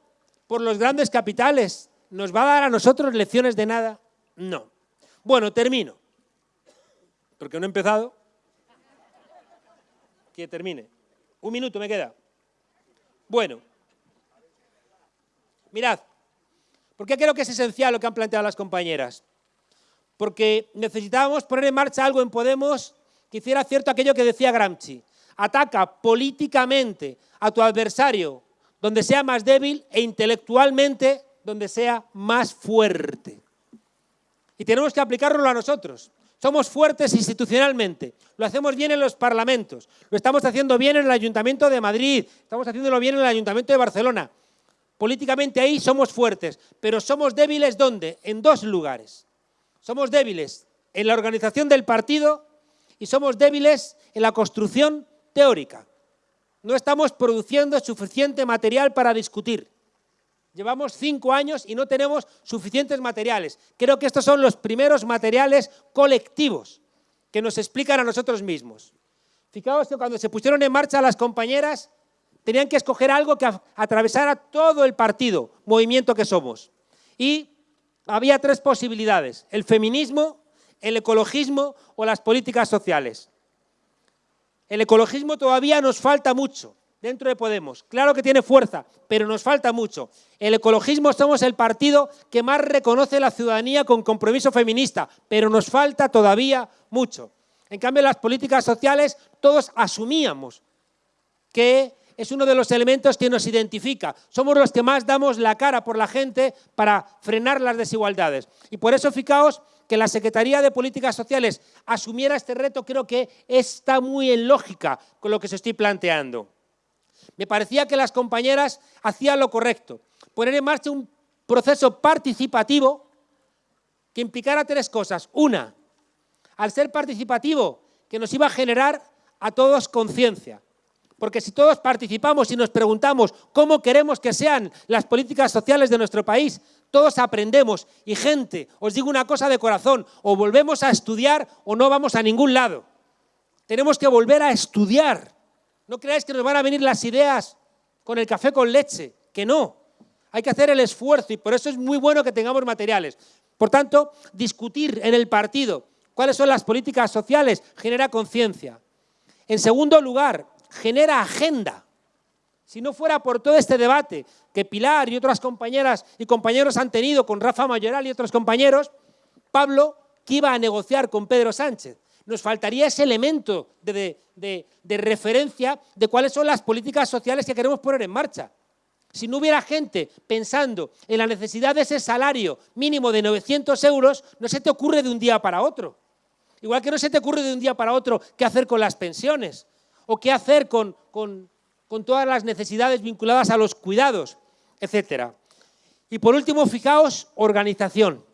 por los grandes capitales. ¿Nos va a dar a nosotros lecciones de nada? No. Bueno, termino. Porque no he empezado. Que termine. Un minuto me queda. Bueno. Mirad. ¿Por qué creo que es esencial lo que han planteado las compañeras? Porque necesitábamos poner en marcha algo en Podemos que hiciera cierto aquello que decía Gramsci. Ataca políticamente a tu adversario donde sea más débil e intelectualmente donde sea más fuerte. Y tenemos que aplicarlo a nosotros. Somos fuertes institucionalmente, lo hacemos bien en los parlamentos, lo estamos haciendo bien en el Ayuntamiento de Madrid, estamos haciéndolo bien en el Ayuntamiento de Barcelona. Políticamente ahí somos fuertes, pero somos débiles ¿dónde? En dos lugares. Somos débiles en la organización del partido y somos débiles en la construcción teórica. No estamos produciendo suficiente material para discutir. Llevamos cinco años y no tenemos suficientes materiales. Creo que estos son los primeros materiales colectivos que nos explican a nosotros mismos. Fijaos que cuando se pusieron en marcha las compañeras, tenían que escoger algo que atravesara todo el partido, movimiento que somos. Y había tres posibilidades, el feminismo, el ecologismo o las políticas sociales. El ecologismo todavía nos falta mucho dentro de Podemos. Claro que tiene fuerza, pero nos falta mucho. El ecologismo somos el partido que más reconoce la ciudadanía con compromiso feminista, pero nos falta todavía mucho. En cambio, las políticas sociales todos asumíamos que es uno de los elementos que nos identifica. Somos los que más damos la cara por la gente para frenar las desigualdades. Y por eso, fijaos que la Secretaría de Políticas Sociales asumiera este reto creo que está muy en lógica con lo que se estoy planteando. Me parecía que las compañeras hacían lo correcto, poner en marcha un proceso participativo que implicara tres cosas. Una, al ser participativo, que nos iba a generar a todos conciencia. Porque si todos participamos y nos preguntamos cómo queremos que sean las políticas sociales de nuestro país, todos aprendemos. Y gente, os digo una cosa de corazón, o volvemos a estudiar o no vamos a ningún lado. Tenemos que volver a estudiar. No creáis que nos van a venir las ideas con el café con leche, que no. Hay que hacer el esfuerzo y por eso es muy bueno que tengamos materiales. Por tanto, discutir en el partido cuáles son las políticas sociales genera conciencia. En segundo lugar, genera agenda. Si no fuera por todo este debate que Pilar y otras compañeras y compañeros han tenido con Rafa Mayoral y otros compañeros, Pablo, que iba a negociar con Pedro Sánchez, nos faltaría ese elemento de, de, referencia de cuáles son las políticas sociales que queremos poner en marcha. Si no hubiera gente pensando en la necesidad de ese salario mínimo de 900 euros, no se te ocurre de un día para otro. Igual que no se te ocurre de un día para otro qué hacer con las pensiones o qué hacer con, todas las necesidades vinculadas a los cuidados, etc. Y por último, fijaos, organización.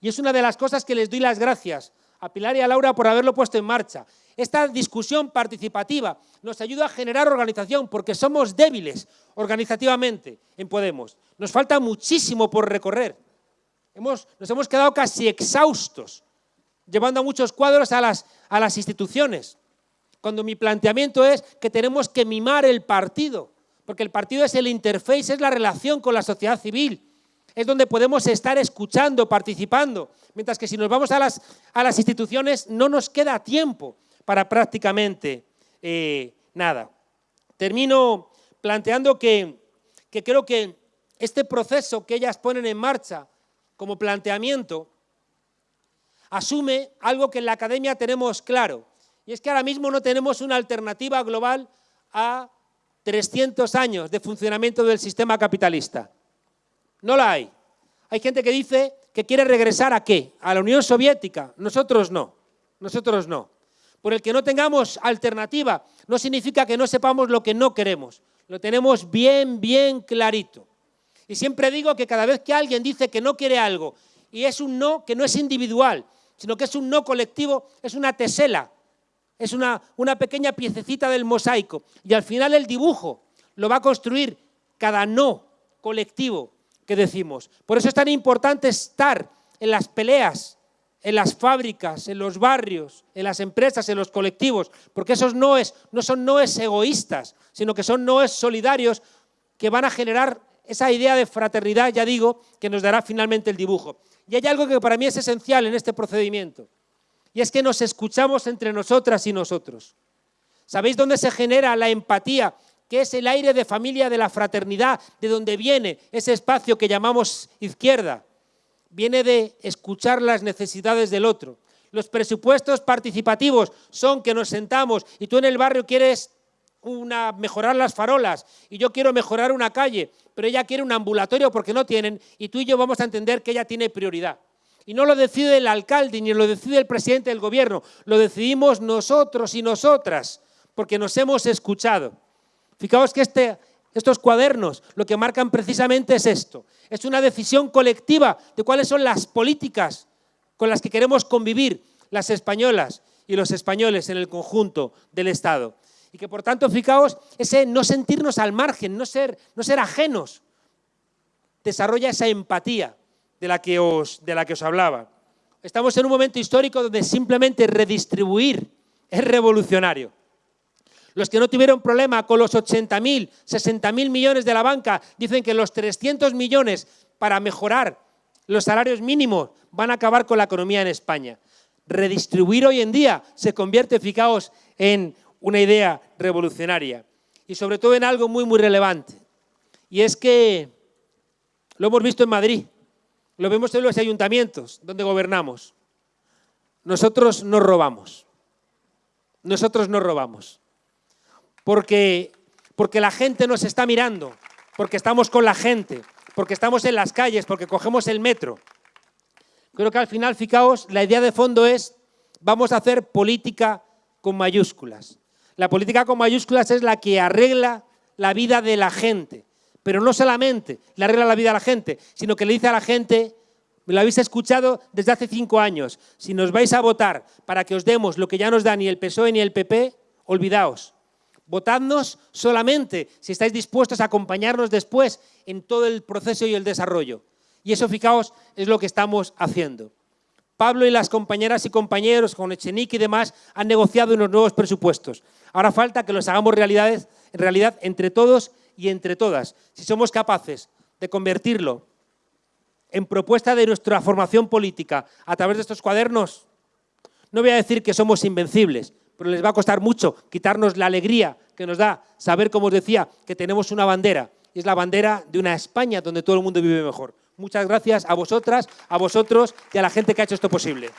Y es una de las cosas que les doy las gracias a Pilar y a Laura por haberlo puesto en marcha. Esta discusión participativa nos ayuda a generar organización porque somos débiles organizativamente en Podemos. Nos falta muchísimo por recorrer. nos hemos quedado casi exhaustos, llevando a muchos cuadros a las, a las instituciones cuando mi planteamiento es que tenemos que mimar el partido, porque el partido es el interface, es la relación con la sociedad civil, es donde podemos estar escuchando, participando, mientras que si nos vamos a las, a las instituciones no nos queda tiempo para prácticamente eh, nada. Termino planteando que, que creo que este proceso que ellas ponen en marcha como planteamiento asume algo que en la academia tenemos claro, y es que ahora mismo no tenemos una alternativa global a 300 años de funcionamiento del sistema capitalista. No la hay. Hay gente que dice que quiere regresar a qué? A la Unión Soviética. Nosotros no. Nosotros no. Por el que no tengamos alternativa no significa que no sepamos lo que no queremos. Lo tenemos bien, bien clarito. Y siempre digo que cada vez que alguien dice que no quiere algo y es un no que no es individual, sino que es un no colectivo, es una tesela, es una, pequeña piececita del mosaico. Y al final el dibujo lo va a construir cada no colectivo que decimos. Por eso es tan importante estar en las peleas, en las fábricas, en los barrios, en las empresas, en los colectivos, porque esos noes no son noes egoístas, sino que son noes solidarios que van a generar esa idea de fraternidad, ya digo, que nos dará finalmente el dibujo. Y hay algo que para mí es esencial en este procedimiento y es que nos escuchamos entre nosotras y nosotros. ¿Sabéis dónde se genera la empatía? Que es el aire de familia, de la fraternidad, de donde viene ese espacio que llamamos izquierda. Viene de escuchar las necesidades del otro. Los presupuestos participativos son que nos sentamos y tú en el barrio quieres mejorar las farolas y yo quiero mejorar una calle, pero ella quiere un ambulatorio porque no tienen y tú y yo vamos a entender que ella tiene prioridad. Y no lo decide el alcalde ni lo decide el presidente del gobierno, lo decidimos nosotros y nosotras, porque nos hemos escuchado. Fijaos que este, estos cuadernos lo que marcan precisamente es esto. Es una decisión colectiva de cuáles son las políticas con las que queremos convivir las españolas y los españoles en el conjunto del Estado. Y que por tanto, fijaos, ese no sentirnos al margen, no ser, no ser ajenos, desarrolla esa empatía de la que os, de la que os hablaba. Estamos en un momento histórico donde simplemente redistribuir es revolucionario. Los que no tuvieron problema con los 80.000, 60.000 millones de la banca dicen que los 300 millones para mejorar los salarios mínimos van a acabar con la economía en España. Redistribuir hoy en día se convierte, fijaos, en una idea revolucionaria y sobre todo en algo muy, muy relevante. Y es que lo hemos visto en Madrid. Lo vemos en los ayuntamientos donde gobernamos. Nosotros no robamos. Nosotros no robamos. Porque, porque la gente nos está mirando, porque estamos con la gente, porque estamos en las calles, porque cogemos el metro. Creo que al final, fijaos, la idea de fondo es vamos a hacer política con mayúsculas. La política con mayúsculas es la que arregla la vida de la gente, Pero no solamente le arregla la vida a la gente, sino que le dice a la gente, me lo habéis escuchado desde hace cinco años, si nos vais a votar para que os demos lo que ya nos da ni el PSOE ni el PP, olvidaos. Votadnos solamente si estáis dispuestos a acompañarnos después en todo el proceso y el desarrollo. Y eso, fijaos, es lo que estamos haciendo. Pablo y las compañeras y compañeros con Echenique y demás han negociado unos nuevos presupuestos. Ahora falta que los hagamos realidades, en realidad entre todos y entre todas. Si somos capaces de convertirlo en propuesta de nuestra formación política a través de estos cuadernos, no voy a decir que somos invencibles, pero les va a costar mucho quitarnos la alegría que nos da saber, como os decía, que tenemos una bandera, y es la bandera de una España donde todo el mundo vive mejor. Muchas gracias a vosotras, a vosotros y a la gente que ha hecho esto posible.